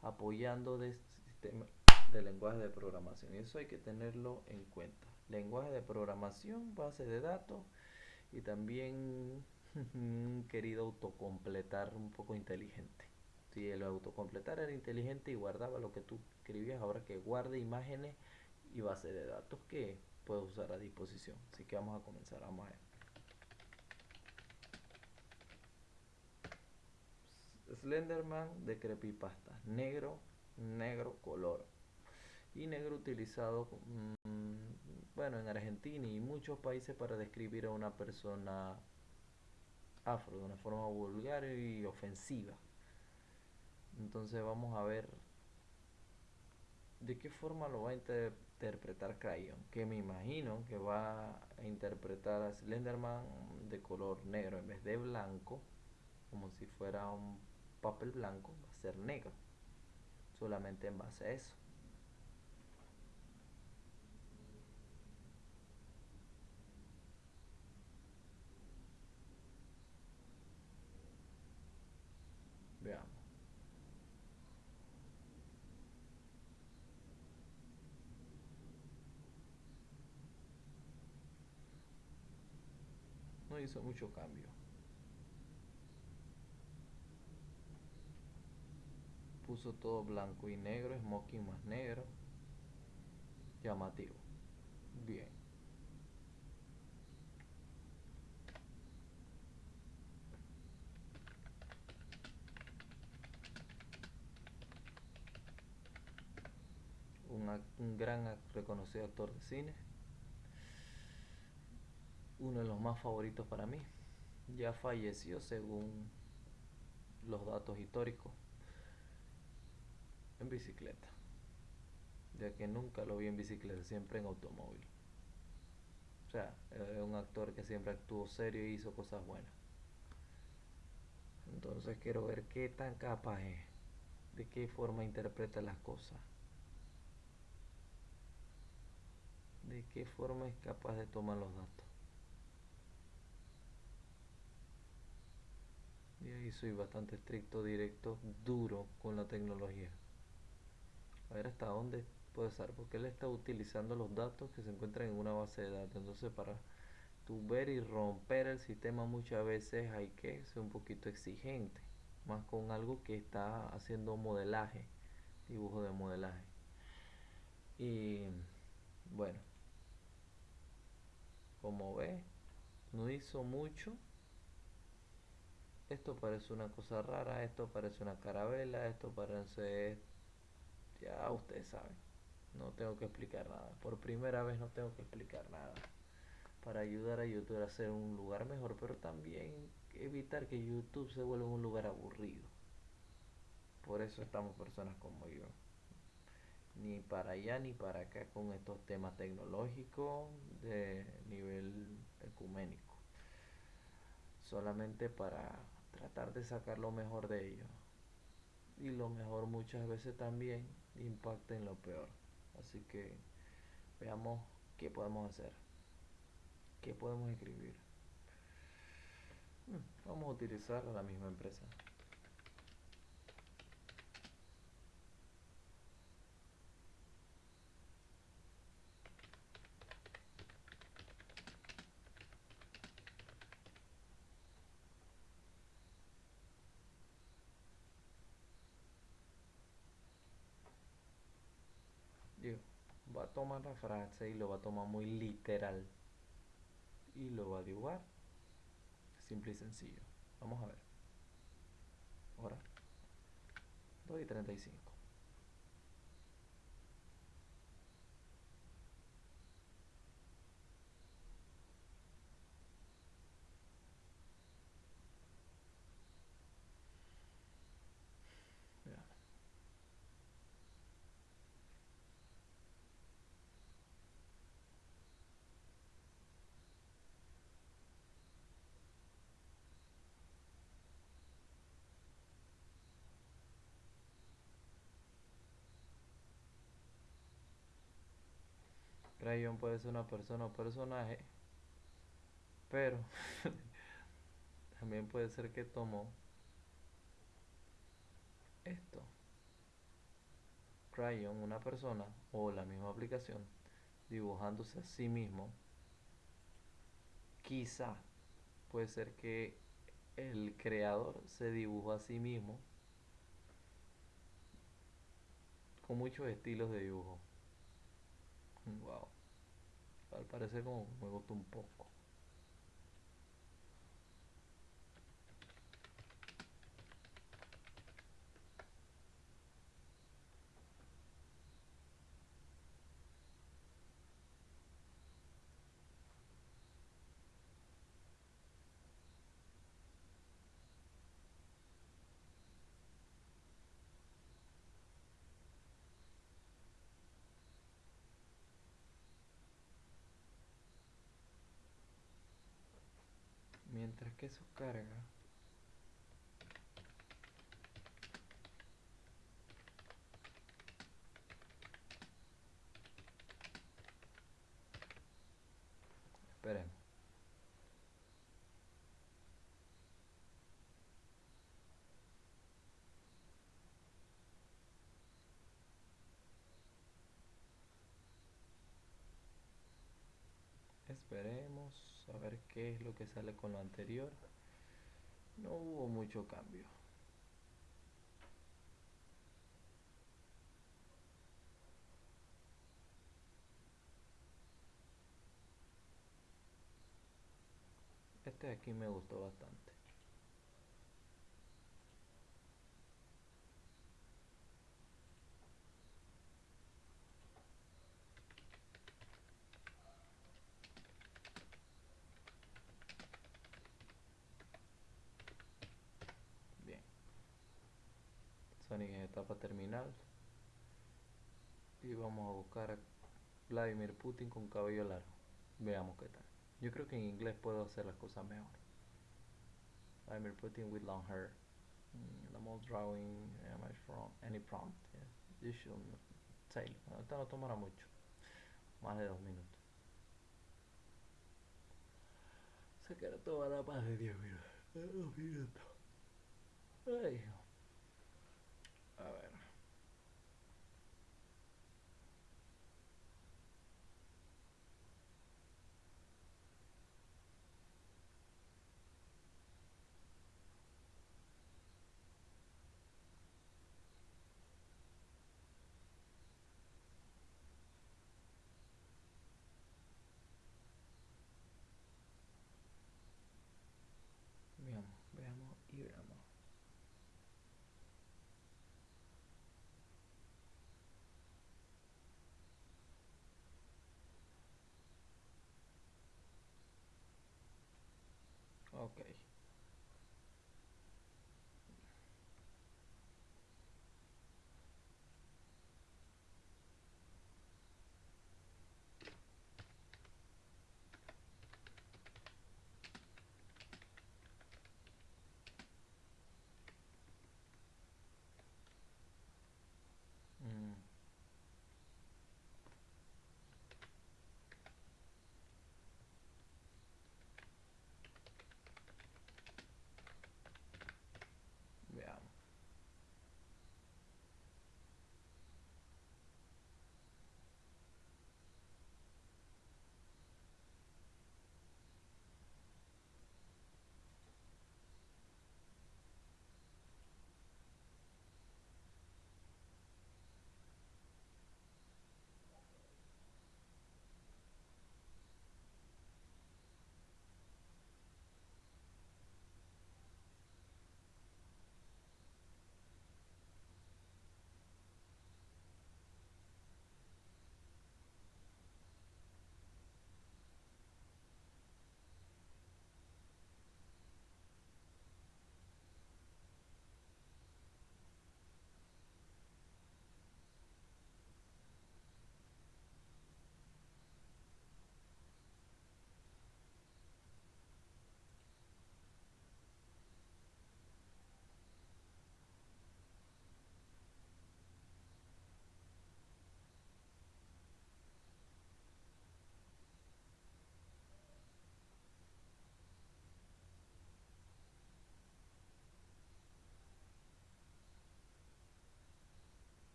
apoyando de sistema de lenguaje de programación. Y eso hay que tenerlo en cuenta. Lenguaje de programación, base de datos y también un querido autocompletar un poco inteligente. Si el autocompletar era inteligente y guardaba lo que tú escribías, ahora que guarde imágenes y base de datos que puedes usar a disposición. Así que vamos a comenzar, a ver. Slenderman de creepypasta, negro, negro color y negro utilizado, mm, bueno, en Argentina y muchos países para describir a una persona afro de una forma vulgar y ofensiva. Entonces vamos a ver de qué forma lo va a interpretar Crayon, que me imagino que va a interpretar a Slenderman de color negro en vez de blanco, como si fuera un papel blanco, va a ser negro, solamente en base a eso. Hizo mucho cambio. Puso todo blanco y negro, smoking más negro. Llamativo. Bien. un gran reconocido actor de cine uno de los más favoritos para mí. Ya falleció según los datos históricos en bicicleta, ya que nunca lo vi en bicicleta, siempre en automóvil. O sea, es un actor que siempre actuó serio y hizo cosas buenas. Entonces quiero ver qué tan capaz es, de qué forma interpreta las cosas, de qué forma es capaz de tomar los datos. Y ahí soy bastante estricto, directo, duro con la tecnología. A ver hasta dónde puede ser, porque él está utilizando los datos que se encuentran en una base de datos. Entonces para tu ver y romper el sistema muchas veces hay que ser un poquito exigente, más con algo que está haciendo modelaje, dibujo de modelaje. Y bueno, como ve, no hizo mucho esto parece una cosa rara, esto parece una carabela, esto parece... Ya ustedes saben, no tengo que explicar nada. Por primera vez no tengo que explicar nada. Para ayudar a YouTube a hacer un lugar mejor, pero también evitar que YouTube se vuelva un lugar aburrido. Por eso estamos personas como yo. Ni para allá ni para acá con estos temas tecnológicos de nivel ecuménico. Solamente para tratar de sacar lo mejor de ellos. Y lo mejor muchas veces también impacta en lo peor. Así que veamos qué podemos hacer. ¿Qué podemos escribir? Hmm, vamos a utilizar la misma empresa. va a tomar la frase y lo va a tomar muy literal y lo va a dibujar. Simple y sencillo. Vamos a ver. Ahora 2 y 35 Crayon puede ser una persona o personaje, pero también puede ser que tomó esto. Crayon, una persona o la misma aplicación, dibujándose a sí mismo. Quizá puede ser que el creador se dibujó a sí mismo con muchos estilos de dibujo. Wow. Al parecer como me gustó un poco. Mientras que eso carga. Esperemos esperemos qué es lo que sale con lo anterior no hubo mucho cambio. Este de aquí me gustó bastante Sonic en etapa terminal. Y vamos a buscar a Vladimir Putin con cabello largo. Veamos qué tal. Yo creo que en inglés puedo hacer las cosas mejor. I'm reporting with long hair. Mm, drawing am from any prompt. Yes. You should say. No tomará mucho. Más de dos minutos. Se queda toda más de 10 minutos. Dos minutos. A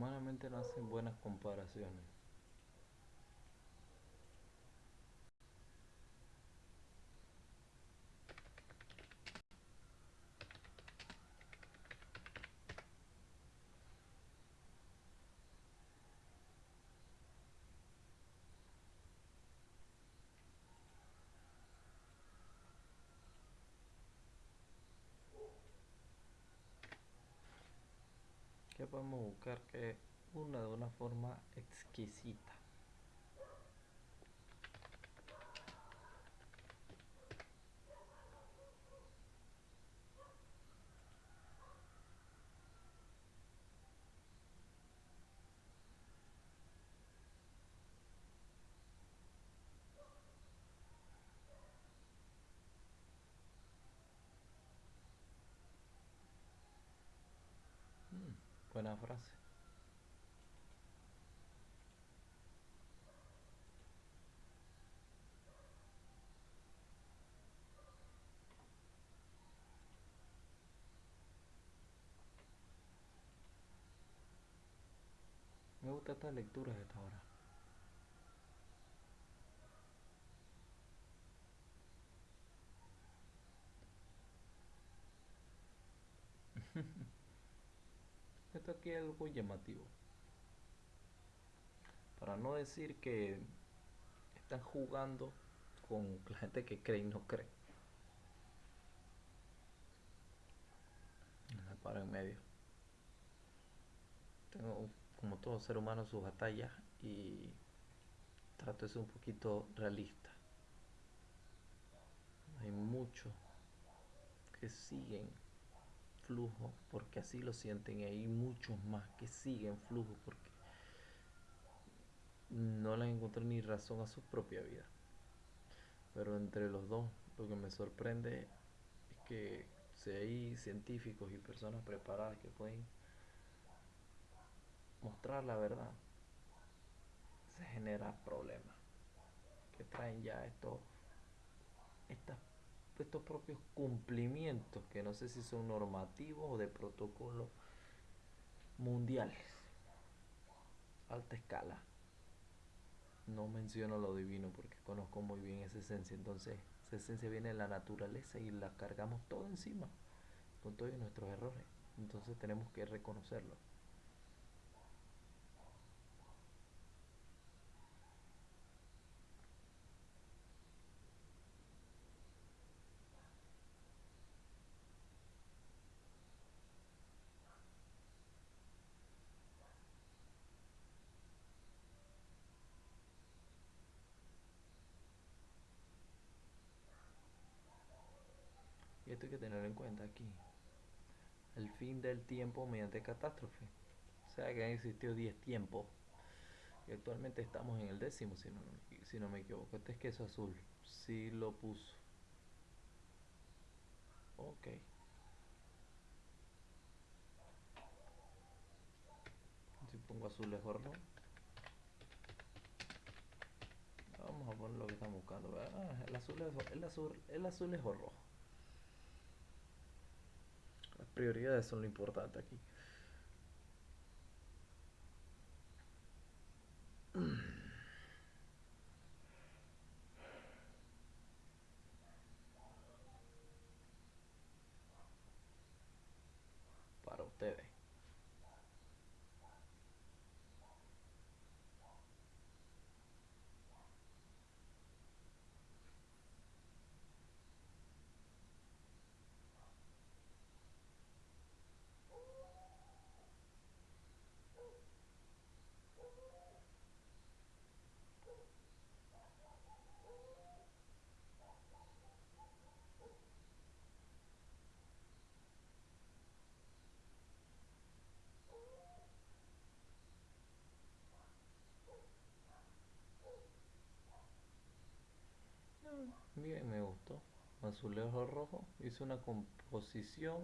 Humanamente no hacen buenas comparaciones. Podemos buscar que una de una forma exquisita? Mm, buena frase. Me gusta esta lectura de esta hora. Aquí algo llamativo. Para no decir que están jugando con la gente que cree y no cree. Me paro en medio. Tengo, como todo ser humano, sus batallas y trato de ser un poquito realista. Hay mucho que siguen flujo porque así lo sienten y hay muchos más que siguen flujo porque no les encuentran ni razón a su propia vida. Pero entre los dos, lo que me sorprende es que si hay científicos y personas preparadas que pueden mostrar la verdad, se genera problemas que traen ya estos, estos propios cumplimientos que no sé si son normativos o de protocolo mundiales, alta escala. No menciono lo divino porque conozco muy bien esa esencia, entonces esa esencia viene de la naturaleza y la cargamos todo encima con todos nuestros errores, entonces tenemos que reconocerlo. En cuenta aquí. El fin del tiempo mediante catástrofe. O sea que han existido 10 tiempos. Y actualmente estamos en el décimo, si no, si no me equivoco. Este es queso azul. Si lo puso. Ok. Si pongo azul es horno. Vamos a poner lo que estamos buscando. Ah, el azul es, el azul, el azul es rojo prioridades son lo importante aquí. Para ustedes. Bien, me gustó. Azulejo rojo. Hice una composición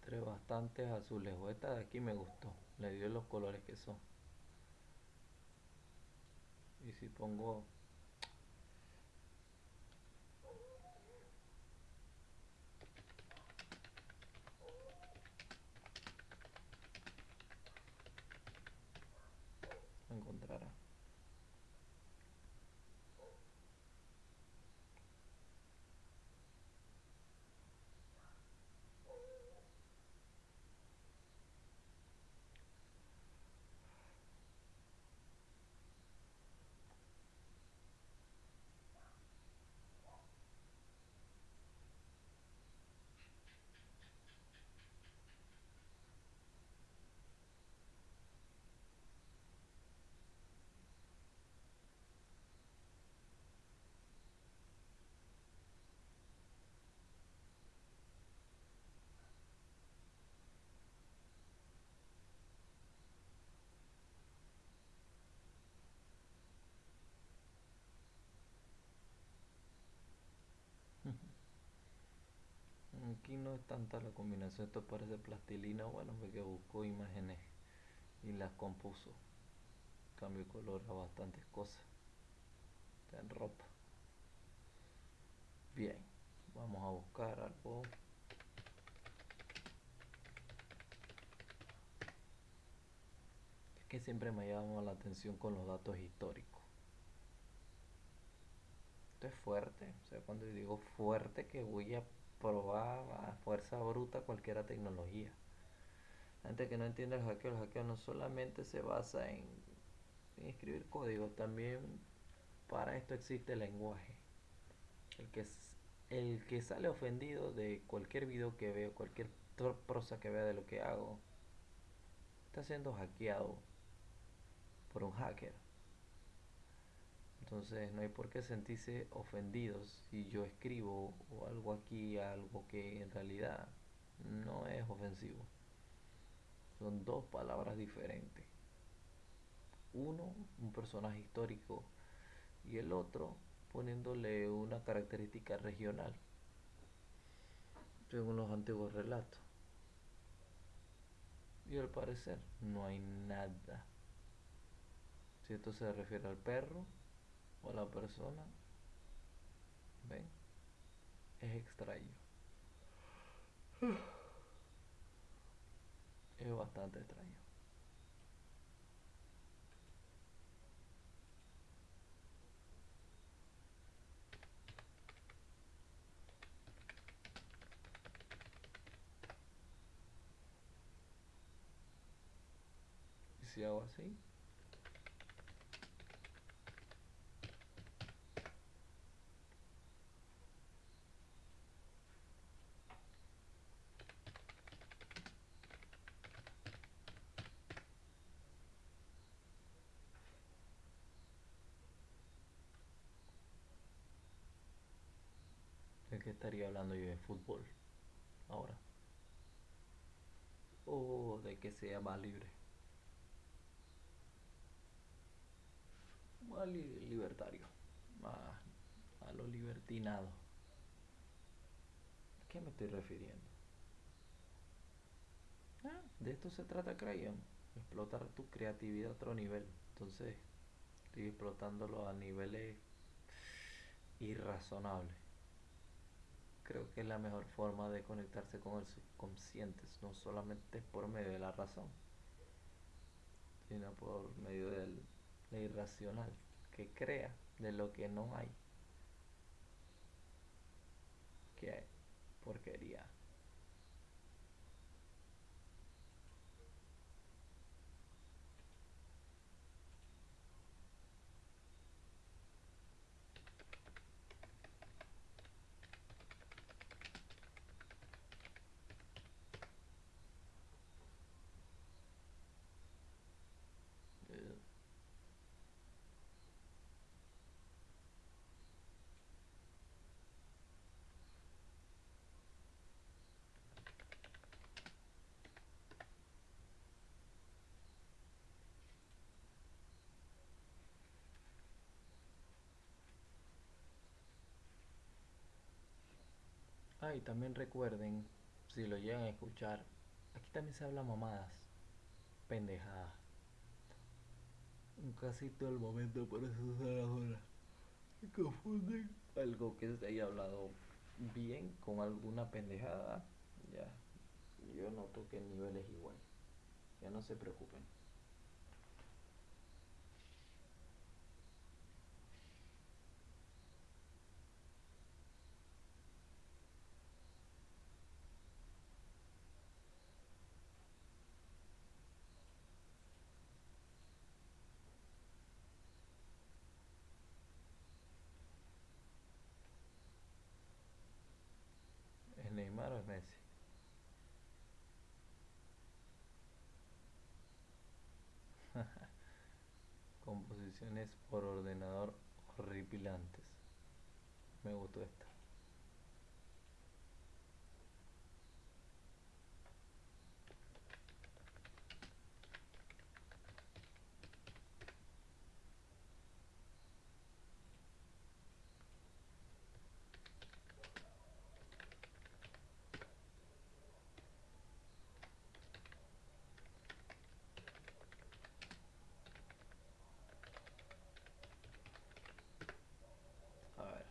entre bastantes azulejos. Esta de aquí me gustó. Le dio los colores que son. Y si pongo No es tanta la combinación, esto parece plastilina, bueno, porque buscó imágenes y las compuso. Cambio de color a bastantes cosas. En ropa. Bien, vamos a buscar algo. Es que siempre me llama la atención con los datos históricos esto es fuerte. O sea, cuando digo fuerte, que voy a probar a fuerza bruta cualquier tecnología. La gente que no entiende el hackeo, el hackeo no solamente se basa en, escribir código, también para esto existe el lenguaje. El que, el que sale ofendido de cualquier video que veo, cualquier prosa que vea de lo que hago, está siendo hackeado por un hacker. Entonces no hay por qué sentirse ofendidos si yo escribo o algo aquí, algo que en realidad no es ofensivo. Son dos palabras diferentes. Uno, un personaje histórico y el otro poniéndole una característica regional, según los antiguos relatos. Y al parecer no hay nada. Si esto se refiere al perro o la persona, ven, es extraño. Es bastante extraño. ¿Y si hago así? Estaría hablando yo de fútbol ahora? O de que sea más libre. Más li- libertario. Más a lo libertinado. ¿A qué me estoy refiriendo? Ah, de esto se trata Crayon. Explotar tu creatividad a otro nivel. Entonces, estoy explotándolo a niveles irrazonables. Creo que es la mejor forma de conectarse con el subconsciente, no solamente por medio de la razón, sino por medio de la irracional, que crea de lo que no hay. Que porquería. Eh, Ah, y también recuerden, si lo llegan a escuchar, aquí también se habla mamadas, pendejadas. Casi todo el momento por eso se confunden algo que se haya hablado bien con alguna pendejada. Ya, yo noto que el nivel es igual. Ya no se preocupen. ¿Es Composiciones por ordenador horripilantes. Me gustó esta. A ver.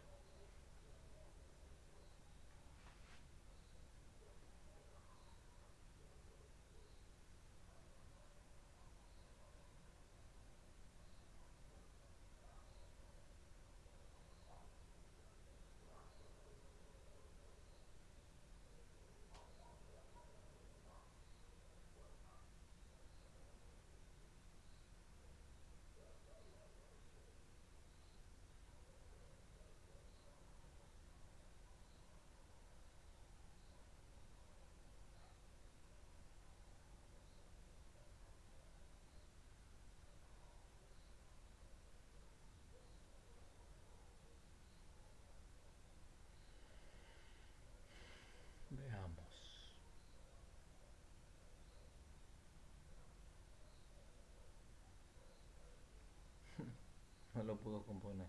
No lo pudo componer.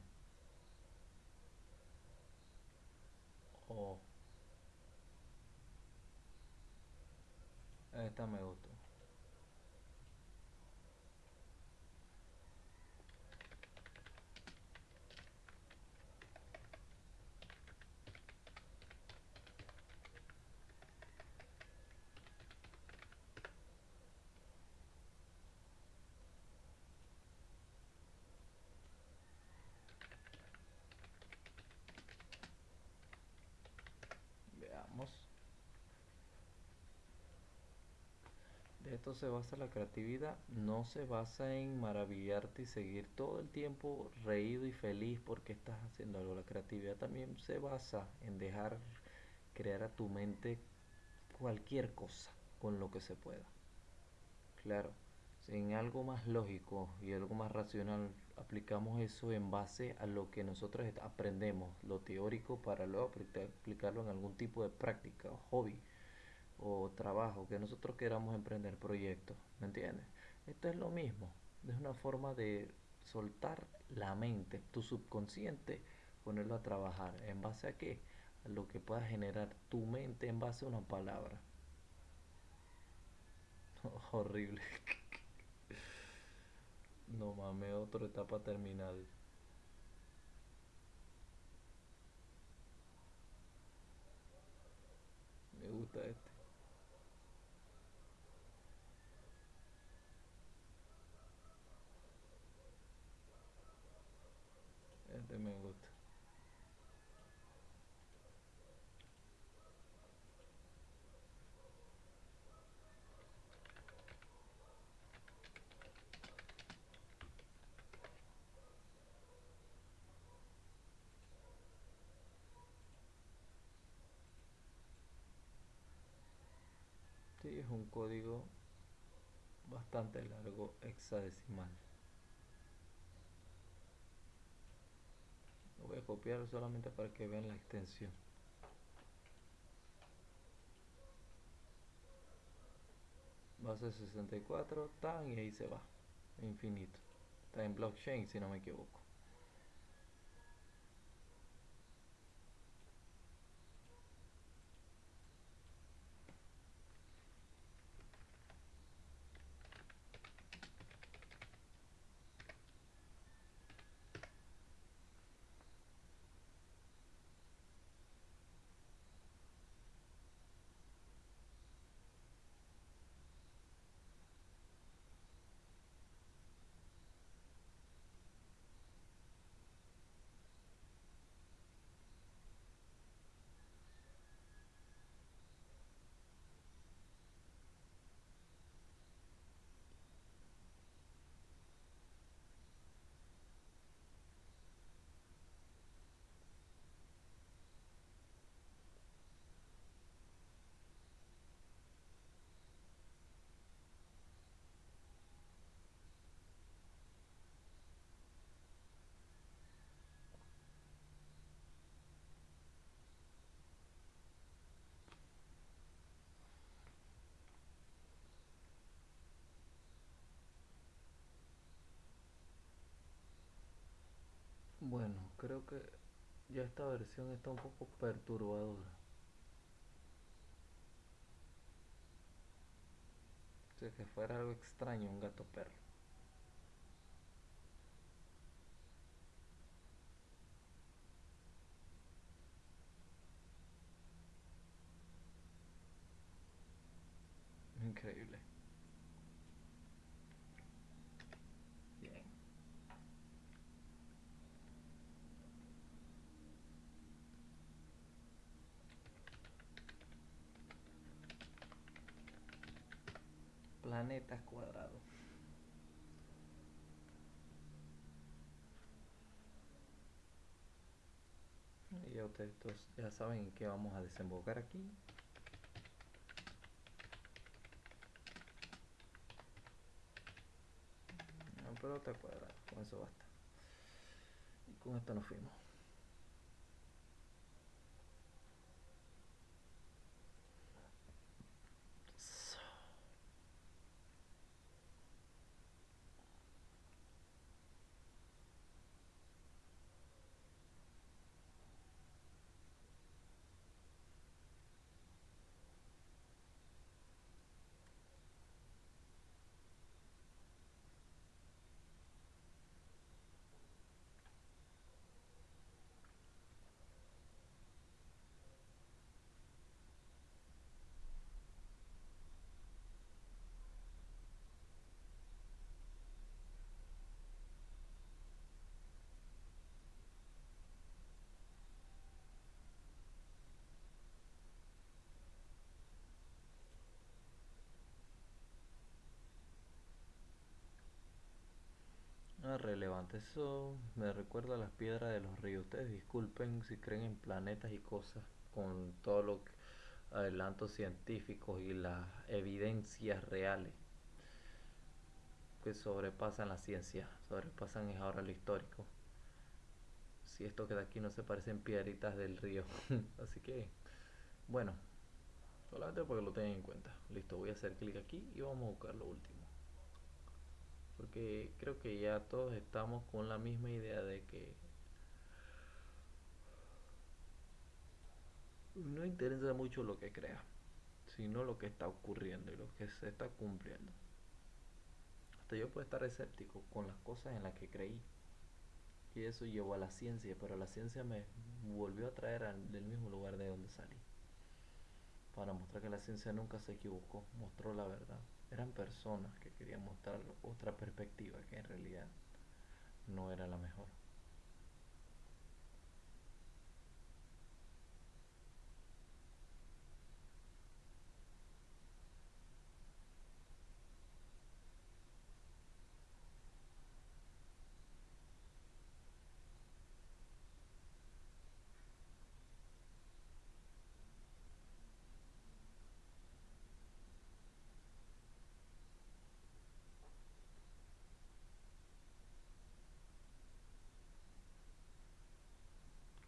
Oh, esta me gustó. Veamos. De esto se basa la creatividad. No se basa en maravillarte y seguir todo el tiempo reído y feliz porque estás haciendo algo. La creatividad también se basa en dejar crear a tu mente cualquier cosa con lo que se pueda. Claro, en algo más lógico y algo más racional aplicamos eso en base a lo que nosotros aprendemos, lo teórico, para luego aplicarlo en algún tipo de práctica o hobby o trabajo que nosotros queramos emprender proyectos, ¿me entiendes? Esto es lo mismo, es una forma de soltar la mente, tu subconsciente, ponerlo a trabajar. ¿En base a qué? Lo que pueda generar tu mente en base a una palabra. Horrible. No mames, otra etapa terminal. Me gusta este. Este me gusta. Sí, es un código bastante largo hexadecimal. Voy a copiar solamente para que vean la extensión. Base 64, tan y ahí se va. Infinito. Está en blockchain si no me equivoco. Bueno, creo que ya esta versión está un poco perturbadora. O que fuera algo extraño un gato perro. Increíble. Bien. Planetas cuadrados. Y ya ustedes ya saben que vamos a desembocar aquí. No, pelota cuadrada, con eso basta. Y con esto nos fuimos. Eso me recuerda a las piedras de los ríos. Ustedes disculpen si creen en planetas y cosas con todo lo que adelantos científicos y las evidencias reales que sobrepasan la ciencia, sobrepasan es ahora lo histórico. Si esto que de aquí no se parecen piedritas del río. Así que, bueno, solamente porque lo tengan en cuenta. Listo, voy a hacer clic aquí y vamos a buscar lo último. Porque creo que ya todos estamos con la misma idea de que no interesa mucho lo que crea, sino lo que está ocurriendo y lo que se está cumpliendo. Hasta yo puedo estar escéptico con las cosas en las que creí. Y eso llevó a la ciencia, pero la ciencia me volvió a traer del mismo lugar de donde salí. Para mostrar que la ciencia nunca se equivocó, mostró la verdad. Eran personas que querían mostrar otra perspectiva que en realidad no era la mejor.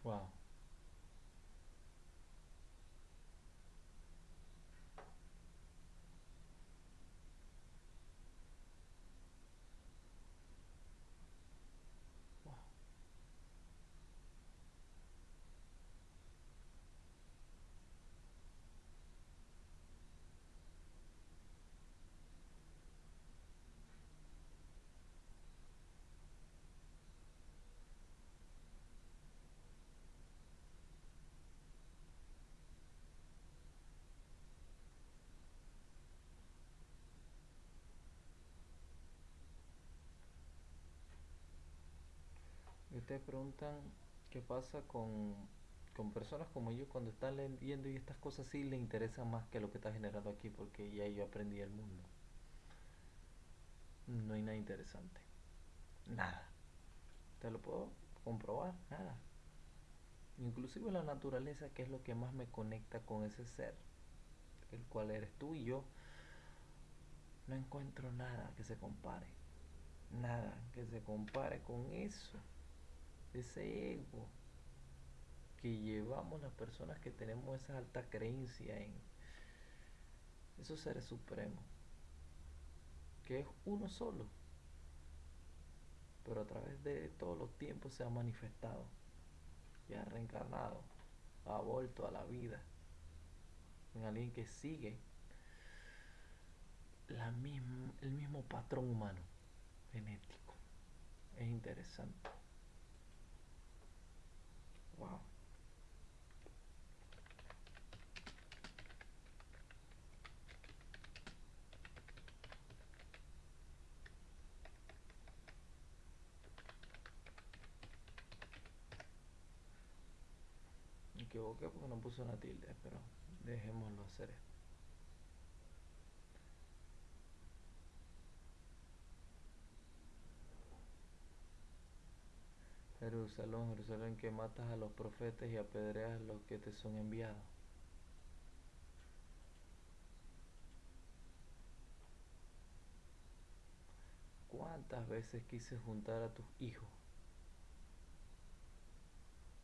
Wow. Wow. Ustedes preguntan qué pasa con, con personas como yo cuando están leyendo y estas cosas sí les interesan más que lo que está generando aquí porque ya yo aprendí el mundo. No hay nada interesante. Nada. Te lo puedo comprobar, nada. Inclusive la naturaleza, que es lo que más me conecta con ese ser, el cual eres tú y yo, no encuentro nada que se compare. Nada que se compare con eso ese ego que llevamos las personas que tenemos esa alta creencia en esos seres supremos, que es uno solo, pero a través de todos los tiempos se ha manifestado y ha reencarnado, ha vuelto a la vida en alguien que sigue la el mismo patrón humano genético. Es interesante. Wow. Me equivoqué porque no puso una tilde, pero dejémoslo hacer esto. Jerusalén, Jerusalén, que matas a los profetas y apedreas a los que te son enviados. ¿Cuántas veces quise juntar a tus hijos?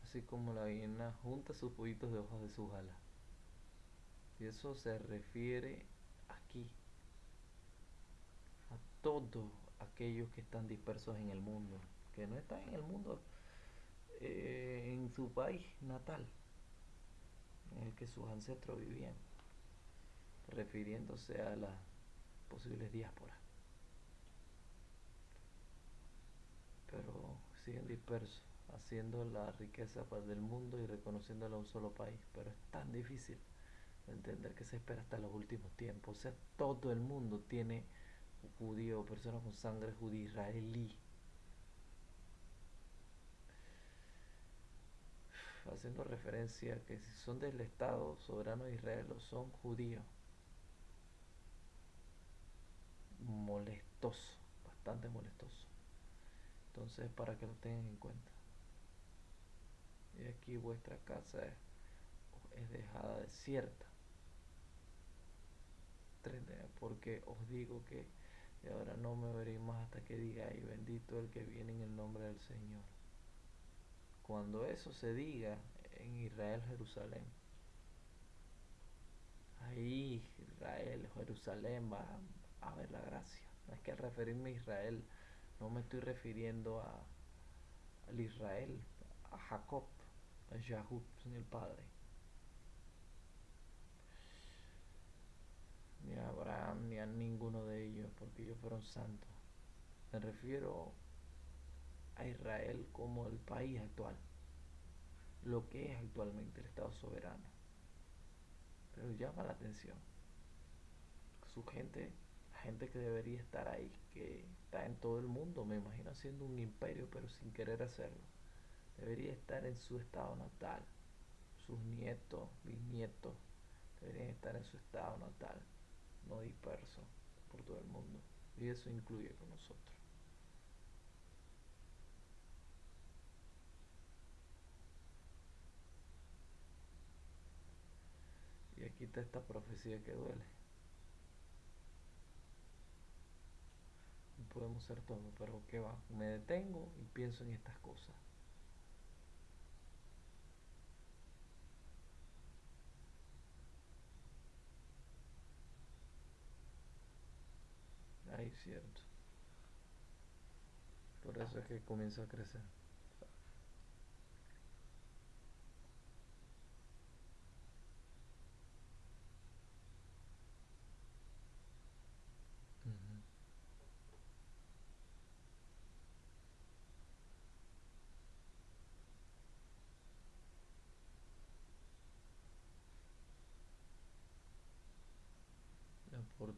Así como la gallina junta sus pollitos de hojas de sus alas. Y eso se refiere aquí a todos aquellos que están dispersos en el mundo, que no están en el mundo eh, en su país natal, en el que sus ancestros vivían, refiriéndose a las posibles diásporas. Pero siguen dispersos, haciendo la riqueza del mundo y reconociéndola a un solo país. Pero es tan difícil entender que se espera hasta los últimos tiempos. O sea, todo el mundo tiene judío, personas con sangre judía, israelí, haciendo referencia que si son del Estado soberano de Israel o son judíos. Molestoso, bastante molestoso. Entonces, para que lo tengan en cuenta. Y aquí vuestra casa es, es dejada desierta. Porque os digo que de ahora no me veréis más hasta que diga, y bendito el que viene en el nombre del Señor. Cuando eso se diga en Israel, Jerusalén, ahí Israel, Jerusalén va a ver la gracia. No es que al referirme a Israel, no me estoy refiriendo a, al Israel, a Jacob, a Yahud, el Padre. Ni a Abraham, ni a ninguno de ellos, porque ellos fueron santos. Me refiero a Israel como el país actual, lo que es actualmente el Estado soberano. Pero llama la atención. Su gente, la gente que debería estar ahí, que está en todo el mundo, me imagino haciendo un imperio, pero sin querer hacerlo. Debería estar en su estado natal. Sus nietos, bisnietos, deberían estar en su estado natal, no disperso por todo el mundo. Y eso incluye con nosotros. Y aquí está esta profecía que duele. podemos ser todo, pero ¿qué va? Me detengo y pienso en estas cosas. Ahí cierto. Por eso es que comienza a crecer.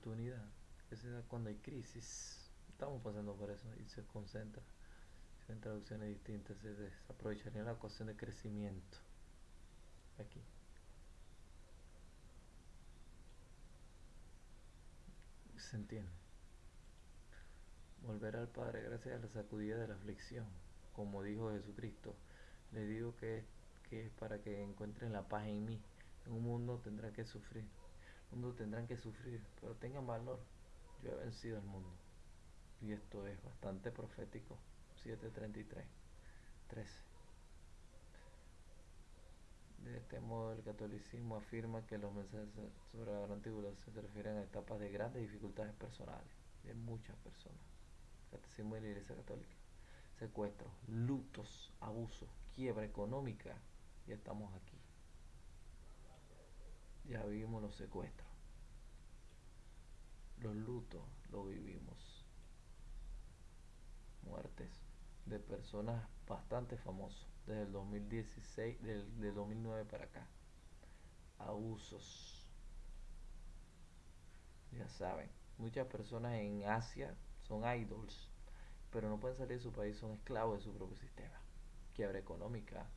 Oportunidad da cuando hay crisis. Estamos pasando por eso y se concentra. En traducciones distintas se desaprovecharía la ecuación de crecimiento. Aquí. Se entiende. Volver al Padre gracias a la sacudida de la aflicción. Como dijo Jesucristo, le digo que, que es para que encuentren la paz en mí. En un mundo tendrá que sufrir mundo tendrán que sufrir, pero tengan valor. Yo he vencido al mundo. Y esto es bastante profético. 733, 13. De este modo, el catolicismo afirma que los mensajes sobre la gran tribulación se refieren a etapas de grandes dificultades personales de muchas personas. Catecismo de la Iglesia Católica. Secuestros, lutos, abusos, quiebra económica. Ya estamos aquí ya vivimos los secuestros. Los lutos lo vivimos. Muertes de personas bastante famosas desde el 2016, del, 2009 para acá. Abusos. Ya saben, muchas personas en Asia son idols, pero no pueden salir de su país, son esclavos de su propio sistema. Quiebra económica.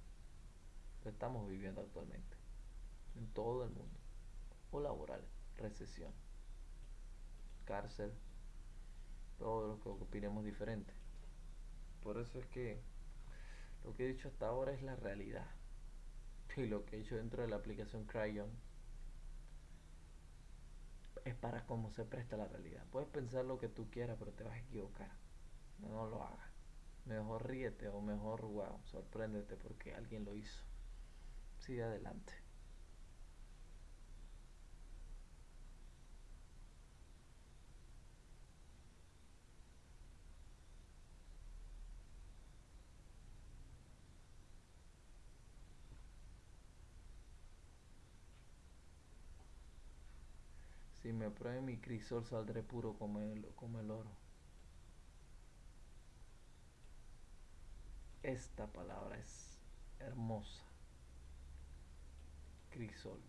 Lo estamos viviendo actualmente en todo el mundo. O laboral, recesión, cárcel, todo lo que opinemos diferente. Por eso es que lo que he dicho hasta ahora es la realidad. Y lo que he hecho dentro de la aplicación Cryon es para cómo se presta la realidad. Puedes pensar lo que tú quieras, pero te vas a equivocar. No lo hagas. Mejor ríete o mejor, wow, sorpréndete porque alguien lo hizo. Sigue adelante. Si me pruebe mi crisol saldré puro como el, como el oro. Esta palabra es hermosa. Crisol.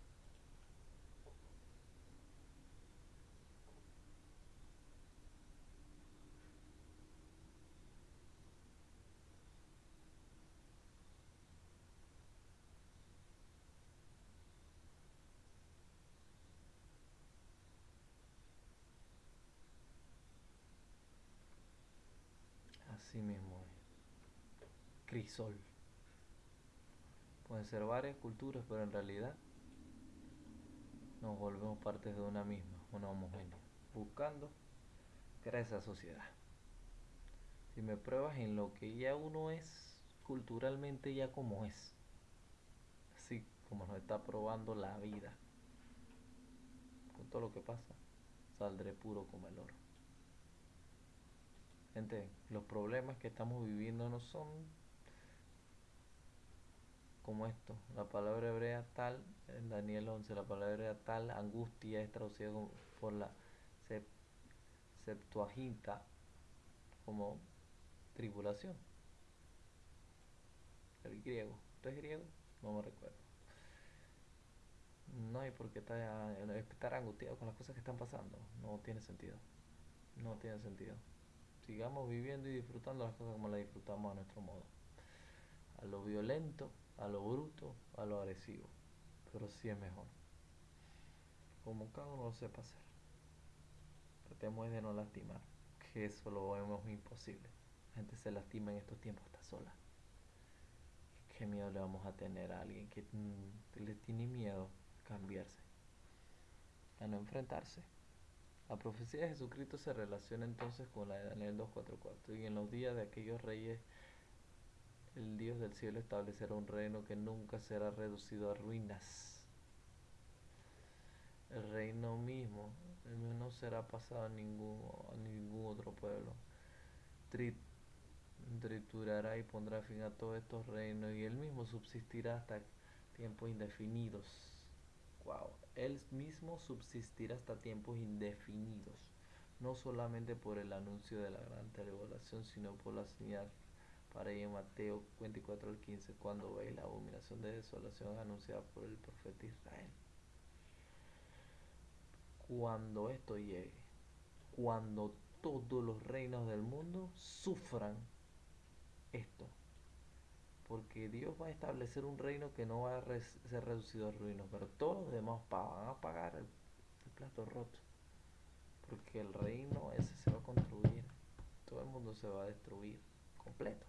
Mismo es. crisol. Pueden ser varias culturas, pero en realidad nos volvemos parte de una misma, una homogénea, buscando crear esa sociedad. Si me pruebas en lo que ya uno es culturalmente ya como es, así como nos está probando la vida, con todo lo que pasa, saldré puro como el oro. Gente, los problemas que estamos viviendo no son como esto. La palabra hebrea tal, en Daniel 11, la palabra hebrea tal, angustia es traducida por la Septuaginta como tribulación. El griego. ¿Usted es griego? No me recuerdo. No hay por qué estar, estar angustiado con las cosas que están pasando. No tiene sentido. No tiene sentido sigamos viviendo y disfrutando las cosas como las disfrutamos a nuestro modo. A lo violento, a lo bruto, a lo agresivo. Pero sí es mejor. Como cada uno lo sepa hacer. Tratemos de no lastimar, que eso lo vemos imposible. La gente se lastima en estos tiempos, está sola. ¿Qué miedo le vamos a tener a alguien que mm, le tiene miedo a cambiarse? A no enfrentarse. La profecía de Jesucristo se relaciona entonces con la de Daniel 2.4.4. Y en los días de aquellos reyes, el Dios del cielo establecerá un reino que nunca será reducido a ruinas. El reino mismo, no será pasado a ningún, a ningún otro pueblo. triturará y pondrá fin a todos estos reinos y él mismo subsistirá hasta tiempos indefinidos. Wow él mismo subsistirá hasta tiempos indefinidos, no solamente por el anuncio de la gran tribulación, sino por la señal para ella en Mateo 24 al 15, cuando veis la abominación de desolación anunciada por el profeta Israel. Cuando esto llegue, cuando todos los reinos del mundo sufran esto, porque Dios va a establecer un reino que no va a ser reducido a ruinas, pero todos los demás van a pagar el, plato roto, porque el reino ese se va a construir, todo el mundo se va a destruir completo.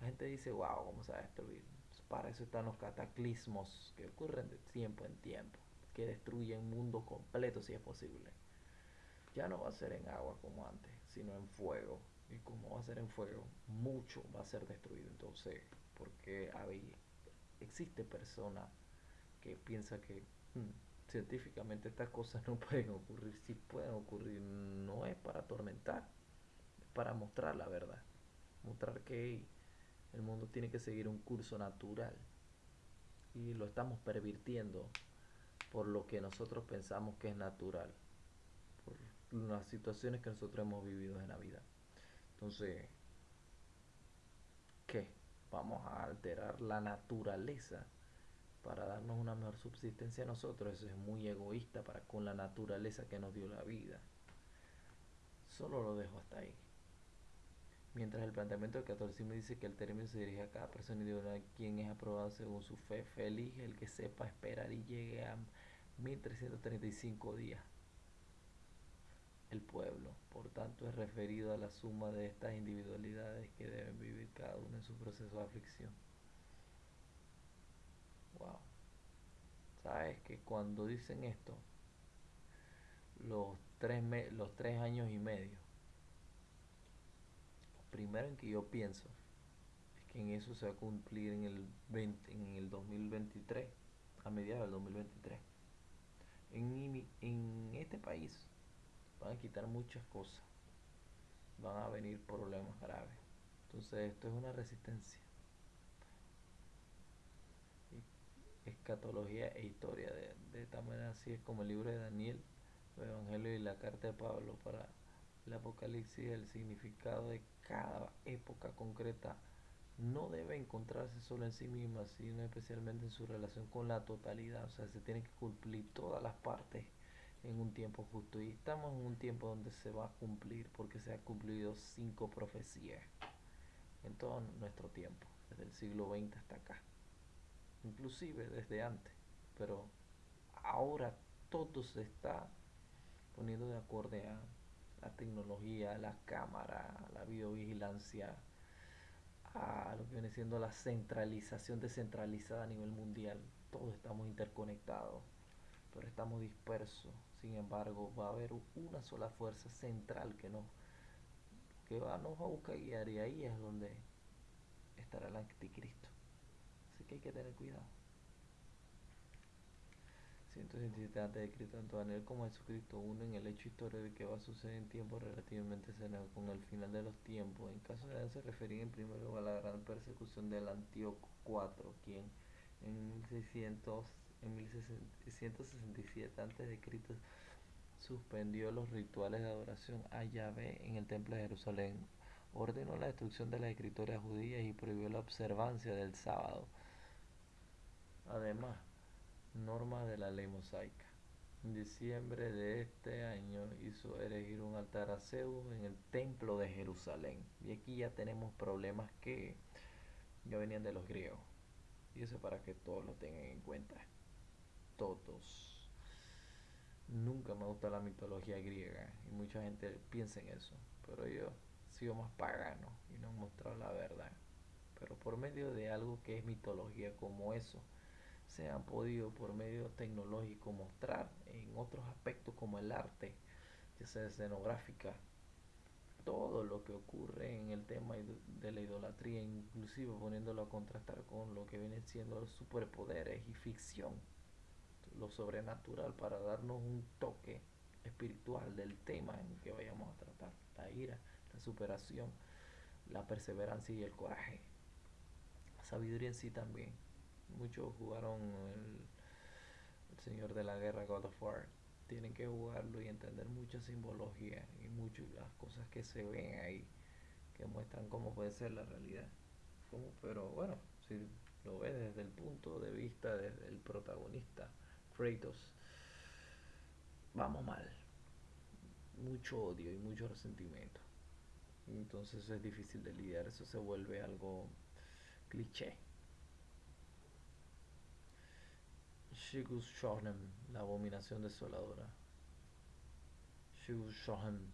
La gente dice, wow, ¿cómo se va a destruir? Para eso están los cataclismos que ocurren de tiempo en tiempo, que destruyen un mundo completo si es posible. Ya no va a ser en agua como antes, sino en fuego y como va a ser en fuego, mucho va a ser destruido. Entonces, porque hay, existe persona que piensa que hmm, científicamente estas cosas no pueden ocurrir, si pueden ocurrir, no es para atormentar, es para mostrar la verdad, mostrar que el mundo tiene que seguir un curso natural y lo estamos pervirtiendo por lo que nosotros pensamos que es natural, por las situaciones que nosotros hemos vivido en la vida. Entonces, ¿qué? Vamos a alterar la naturaleza para darnos una mejor subsistencia a nosotros. Eso es muy egoísta para con la naturaleza que nos dio la vida. Solo lo dejo hasta ahí. Mientras el planteamiento del catolicismo dice que el término se dirige a cada persona individual quien es aprobado según su fe. Feliz el que sepa esperar y llegue a 1335 días el pueblo. Por tanto, es referido a la suma de estas individualidades que deben vivir cada uno en su proceso de aflicción. Wow. ¿Sabes que cuando dicen esto, los tres, los tres años y medio, lo primero en que yo pienso es que en eso se va a cumplir en el, 20, en el 2023, a mediados del 2023. En, en este país van a quitar muchas cosas, van a venir problemas graves. Entonces esto es una resistencia. Escatología e historia. De, de esta manera así es como el libro de Daniel, el Evangelio y la carta de Pablo para el Apocalipsis, el significado de cada época concreta no debe encontrarse solo en sí misma, sino especialmente en su relación con la totalidad. O sea, se tienen que cumplir todas las partes en un tiempo justo. Y estamos en un tiempo donde se va a cumplir, porque se han cumplido cinco profecías en todo nuestro tiempo, desde el siglo XX hasta acá, inclusive desde antes. Pero ahora todo se está poniendo de acuerdo a la tecnología, la cámara, la videovigilancia, a lo que viene siendo la centralización descentralizada a nivel mundial. Todos estamos interconectados, pero estamos dispersos. Sin embargo, va a haber una sola fuerza central que nos, que va, nos va a buscar guiar y ahí es donde estará el anticristo. Así que hay que tener cuidado. 167 antes de Cristo, tanto Daniel como Jesucristo unen el hecho histórico de que va a suceder en tiempos relativamente cercanos con el final de los tiempos. En caso de se referir en primer lugar a la gran persecución del Antíoco IV, quien en 1600 en 1667 antes de Cristo suspendió los rituales de adoración a Yahvé en el templo de Jerusalén, ordenó la destrucción de las escrituras judías y prohibió la observancia del sábado. Además, norma de la ley mosaica. En diciembre de este año hizo erigir un altar a Zeus en el templo de Jerusalén. Y aquí ya tenemos problemas que ya venían de los griegos. Y eso para que todos lo tengan en cuenta. Todos. Nunca me gusta la mitología griega y mucha gente piensa en eso. Pero yo he sido más pagano y no he mostrado la verdad. Pero por medio de algo que es mitología como eso, se han podido por medio tecnológico mostrar en otros aspectos como el arte, ya sea escenográfica, todo lo que ocurre en el tema de la idolatría, inclusive poniéndolo a contrastar con lo que vienen siendo los superpoderes y ficción, lo sobrenatural para darnos un toque espiritual del tema en que vayamos a tratar, la ira, la superación, la perseverancia y el coraje, la sabiduría en sí también muchos jugaron el, Señor de la Guerra, God of War. Tienen que jugarlo y entender mucha simbología y muchas las cosas que se ven ahí, que muestran cómo puede ser la realidad. pero bueno, si lo ves desde el punto de vista del protagonista, Kratos, vamos mal. Mucho odio y mucho resentimiento. Entonces es difícil de lidiar, eso se vuelve algo cliché. Shigus Shonem, la abominación desoladora. Shigus Shohem,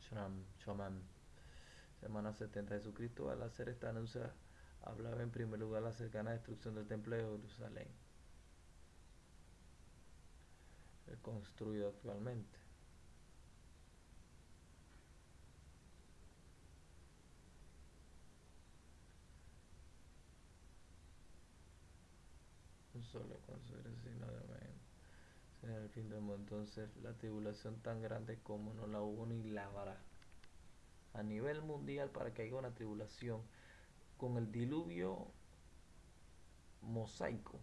Shram, Shoman. Semana 70. Jesucristo al hacer esta anuncia hablaba en primer lugar la cercana destrucción del templo de Jerusalén, construido actualmente. solo con su sino de en el fin del mundo. Entonces, la tribulación tan grande como no la hubo ni la habrá. A nivel mundial, para que haya una tribulación, con el diluvio mosaico,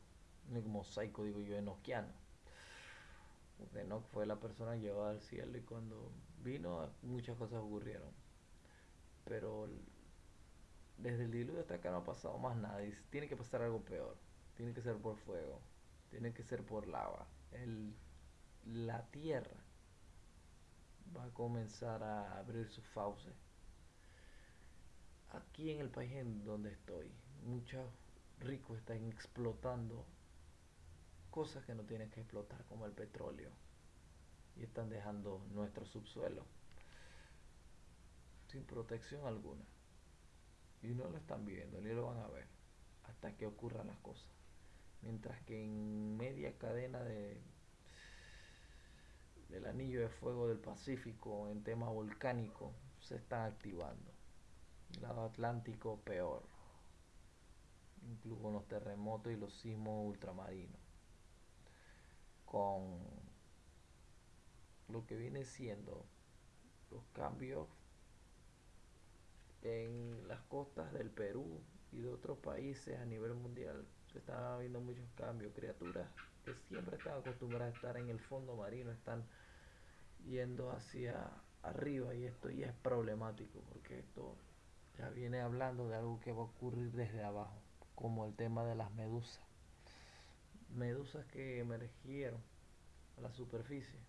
no mosaico digo yo, enoquiano. Enoch fue la persona llevada al cielo y cuando vino muchas cosas ocurrieron. Pero desde el diluvio hasta acá no ha pasado más nada y tiene que pasar algo peor tiene que ser por fuego, tiene que ser por lava. El, la tierra va a comenzar a abrir sus fauces. Aquí en el país en donde estoy, muchos ricos están explotando cosas que no tienen que explotar, como el petróleo, y están dejando nuestro subsuelo sin protección alguna. Y no lo están viendo, ni lo van a ver, hasta que ocurran las cosas mientras que en media cadena de del anillo de fuego del Pacífico en tema volcánico se están activando. El lado Atlántico peor, incluso los terremotos y los sismos ultramarinos, con lo que viene siendo los cambios en las costas del Perú y de otros países a nivel mundial se están viendo muchos cambios, criaturas que siempre están acostumbradas a estar en el fondo marino, están yendo hacia arriba y esto ya es problemático porque esto ya viene hablando de algo que va a ocurrir desde abajo, como el tema de las medusas. Medusas que emergieron a la superficie.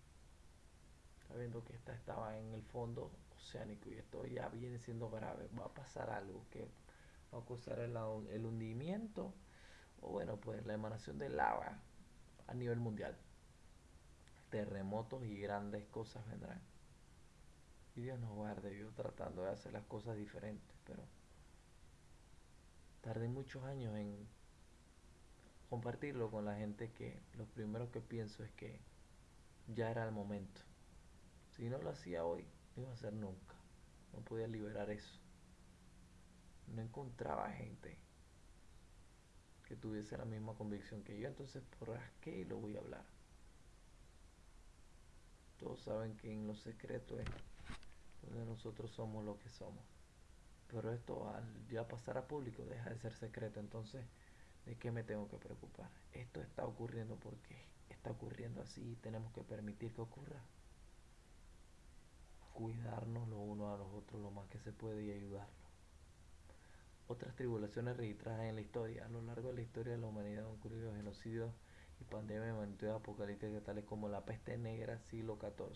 Está viendo que esta estaba en el fondo oceánico y esto ya viene siendo grave. Va a pasar algo que va a causar el, el hundimiento o bueno, pues la emanación de lava a nivel mundial. Terremotos y grandes cosas vendrán. Y Dios nos guarde, yo tratando de hacer las cosas diferentes, pero tardé muchos años en compartirlo con la gente que lo primero que pienso es que ya era el momento. Si no lo hacía hoy, no iba a ser nunca. No podía liberar eso. No encontraba gente que tuviese la misma convicción que yo, entonces por qué lo voy a hablar. Todos saben que en lo secreto es donde nosotros somos lo que somos. Pero esto al ya pasar a público deja de ser secreto, entonces ¿de qué me tengo que preocupar? Esto está ocurriendo porque está ocurriendo así y tenemos que permitir que ocurra. Cuidarnos lo uno a los otros lo más que se puede y ayudarlo. Otras tribulaciones registradas en la historia. A lo largo de la historia de la humanidad han ocurrido genocidios y pandemias de magnitud apocalípticas tales como la peste negra siglo XIV.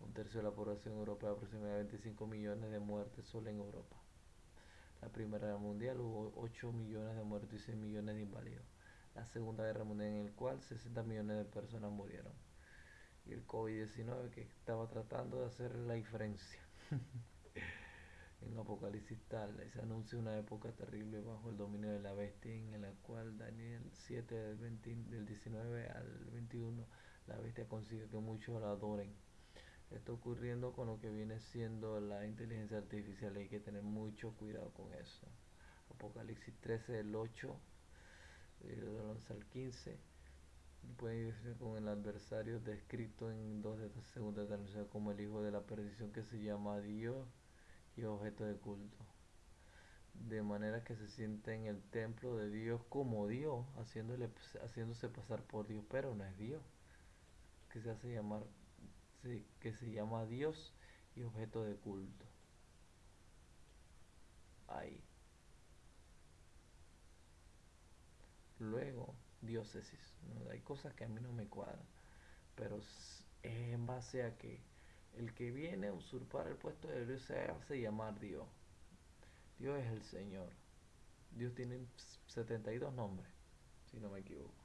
Un tercio de la población europea, aproximadamente 25 millones de muertes solo en Europa. La Primera Guerra Mundial hubo 8 millones de muertos y 6 millones de inválidos. La Segunda Guerra Mundial en el cual 60 millones de personas murieron. Y el COVID-19 que estaba tratando de hacer la diferencia. en Apocalipsis tal se anuncia una época terrible bajo el dominio de la bestia en la cual Daniel 7 del, del 19 al 21 la bestia consigue que muchos la adoren está ocurriendo con lo que viene siendo la inteligencia artificial. Hay que tener mucho cuidado con eso. Apocalipsis 13, el 8, del 11 al 15. Pueden irse con el adversario descrito en dos de estas segundas de como el hijo de la perdición que se llama Dios y objeto de culto. De manera que se siente en el templo de Dios como Dios, haciéndole, haciéndose pasar por Dios, pero no es Dios, que se hace llamar que se llama Dios y objeto de culto. Ahí. Luego, diócesis. Hay cosas que a mí no me cuadran, pero es en base a que el que viene a usurpar el puesto de Dios se hace llamar Dios. Dios es el Señor. Dios tiene 72 nombres, si no me equivoco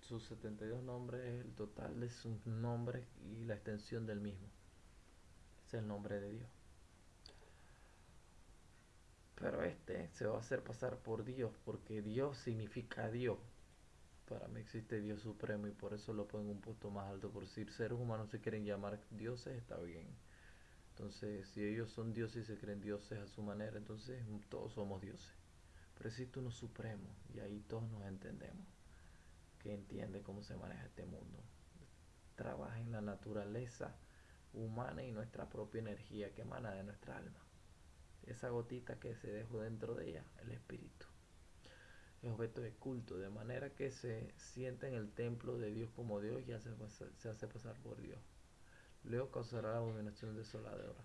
sus 72 nombres es el total de sus nombres y la extensión del mismo. Es el nombre de Dios. Pero este se va a hacer pasar por Dios, porque Dios significa Dios. Para mí existe Dios supremo y por eso lo pongo un punto más alto. Por si seres humanos se quieren llamar dioses, está bien. Entonces, si ellos son dioses y se creen dioses a su manera, entonces todos somos dioses. Pero existe uno supremo y ahí todos nos entendemos entiende cómo se maneja este mundo. Trabaja en la naturaleza humana y nuestra propia energía que emana de nuestra alma. Esa gotita que se dejó dentro de ella, el espíritu. Es objeto de culto, de manera que se siente en el templo de Dios como Dios y se hace pasar por Dios. Luego causará la abominación desoladora.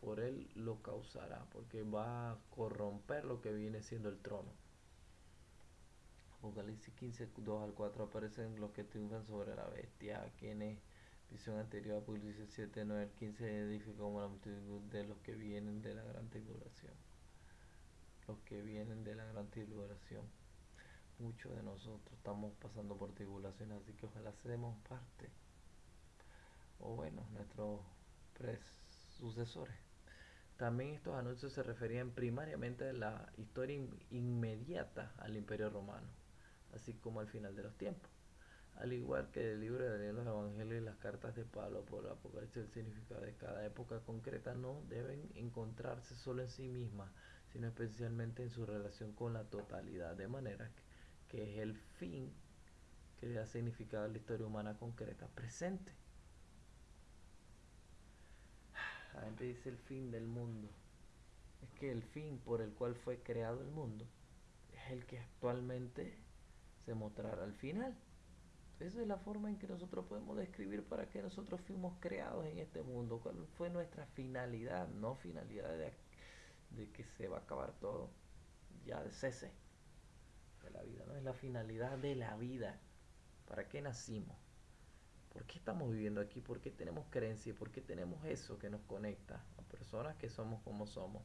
Por él lo causará, porque va a corromper lo que viene siendo el trono. Apocalipsis 15, 2 al 4 aparecen los que triunfan sobre la bestia, quienes visión anterior Apocalipsis 7, 9 al 15 edifica como la multitud de los que vienen de la gran tribulación. Los que vienen de la gran tribulación. Muchos de nosotros estamos pasando por tribulación, así que ojalá seamos parte. O bueno, nuestros sucesores. También estos anuncios se referían primariamente a la historia inmediata al imperio romano así como al final de los tiempos. Al igual que el libro de Daniel, los evangelios y las cartas de Pablo por el Apocalipsis, el significado de cada época concreta no deben encontrarse solo en sí mismas, sino especialmente en su relación con la totalidad, de manera que, es el fin que le da significado a la historia humana concreta presente. La gente dice el fin del mundo. Es que el fin por el cual fue creado el mundo es el que actualmente se mostrará al final. Esa es la forma en que nosotros podemos describir para qué nosotros fuimos creados en este mundo, cuál fue nuestra finalidad, no finalidad de, de que se va a acabar todo, ya de cese de la vida, no es la finalidad de la vida, para qué nacimos, por qué estamos viviendo aquí, por qué tenemos creencia, por qué tenemos eso que nos conecta a personas que somos como somos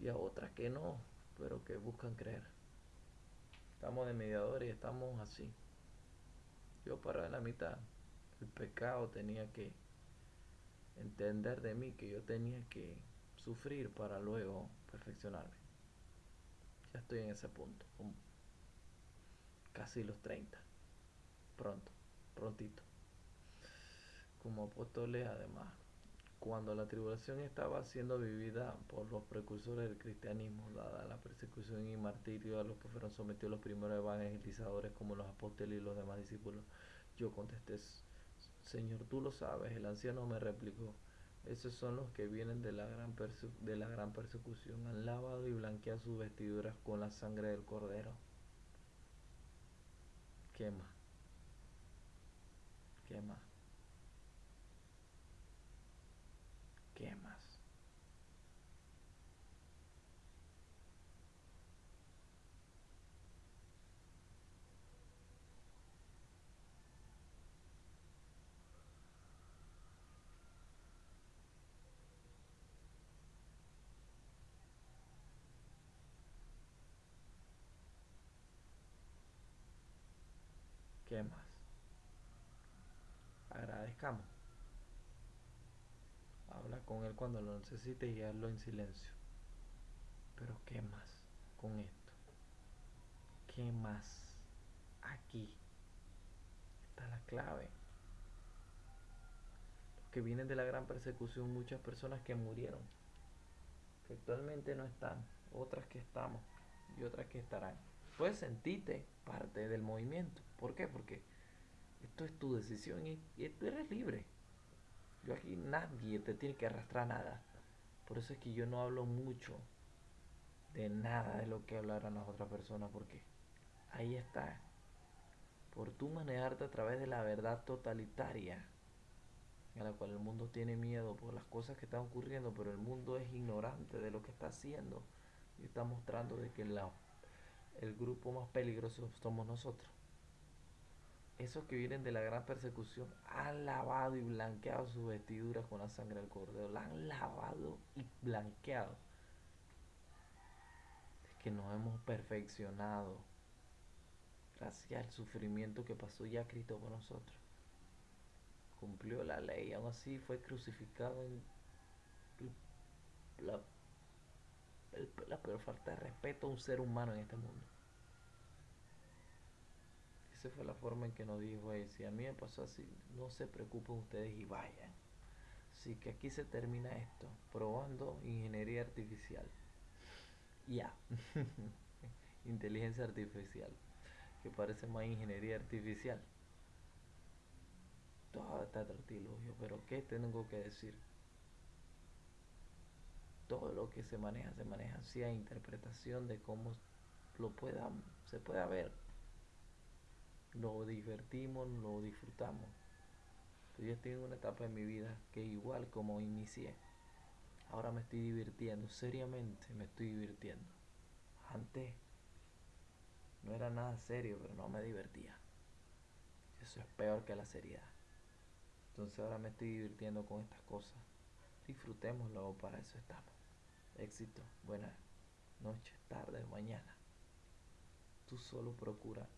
y a otras que no, pero que buscan creer. Estamos de mediadores y estamos así. Yo para la mitad. El pecado tenía que entender de mí que yo tenía que sufrir para luego perfeccionarme. Ya estoy en ese punto, casi los 30. Pronto, prontito. Como apóstoles además, cuando la tribulación estaba siendo vivida por los precursores del cristianismo, dada la persecución y martirio a los que fueron sometidos los primeros evangelizadores como los apóstoles y los demás discípulos, yo contesté, Señor, tú lo sabes. El anciano me replicó, esos son los que vienen de la gran, persecución. Han lavado y blanqueado sus vestiduras con la sangre del cordero. ¿Qué más? ¿Qué más? ¿Qué más? ¿Qué más? Habla con él cuando lo necesites y hazlo en silencio. Pero ¿qué más con esto? ¿Qué más? Aquí está la clave. Que vienen de la gran persecución, muchas personas que murieron, que actualmente no están, otras que estamos y otras que estarán. Puedes sentirte parte del movimiento. ¿Por qué? Porque esto es tu decisión y, tú eres libre. Yo aquí nadie te tiene que arrastrar nada. Por eso es que yo no hablo mucho de nada de lo que hablarán las otras personas, porque ahí está. Por tú manejarte a través de la verdad totalitaria, a la cual el mundo tiene miedo por las cosas que están ocurriendo, pero el mundo es ignorante de lo que está haciendo y está mostrando de que la el grupo más peligroso somos nosotros. Esos que vienen de la gran persecución han lavado y blanqueado sus vestiduras con la sangre del cordero. La han lavado y blanqueado. Es que nos hemos perfeccionado gracias al sufrimiento que pasó ya Cristo por nosotros. Cumplió la ley, aún así fue crucificado en la la peor falta de respeto a un ser humano en este mundo. Esa fue la forma en que nos dijo él. Si a mí me pasó así, no se preocupen ustedes y vayan. Así que aquí se termina esto. Probando ingeniería artificial. Ya. Inteligencia artificial. Que parece más ingeniería artificial. Todo está artilugio. Pero ¿qué tengo que decir? todo lo que se maneja, se maneja así a interpretación de cómo lo pueda, se pueda ver. Lo divertimos, lo disfrutamos. Yo estoy en una etapa de mi vida que igual como inicié, ahora me estoy divirtiendo, seriamente me estoy divirtiendo. Antes no era nada serio, pero no me divertía. Eso es peor que la seriedad. Entonces ahora me estoy divirtiendo con estas cosas. Disfrutémoslo, para eso estamos éxito, buenas noches, tarde, mañana. Tú solo procura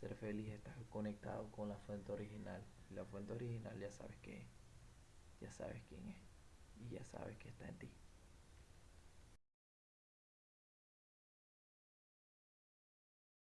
ser feliz, estar conectado con la fuente original. la fuente original ya sabes que ya sabes quién es y ya sabes que está en ti.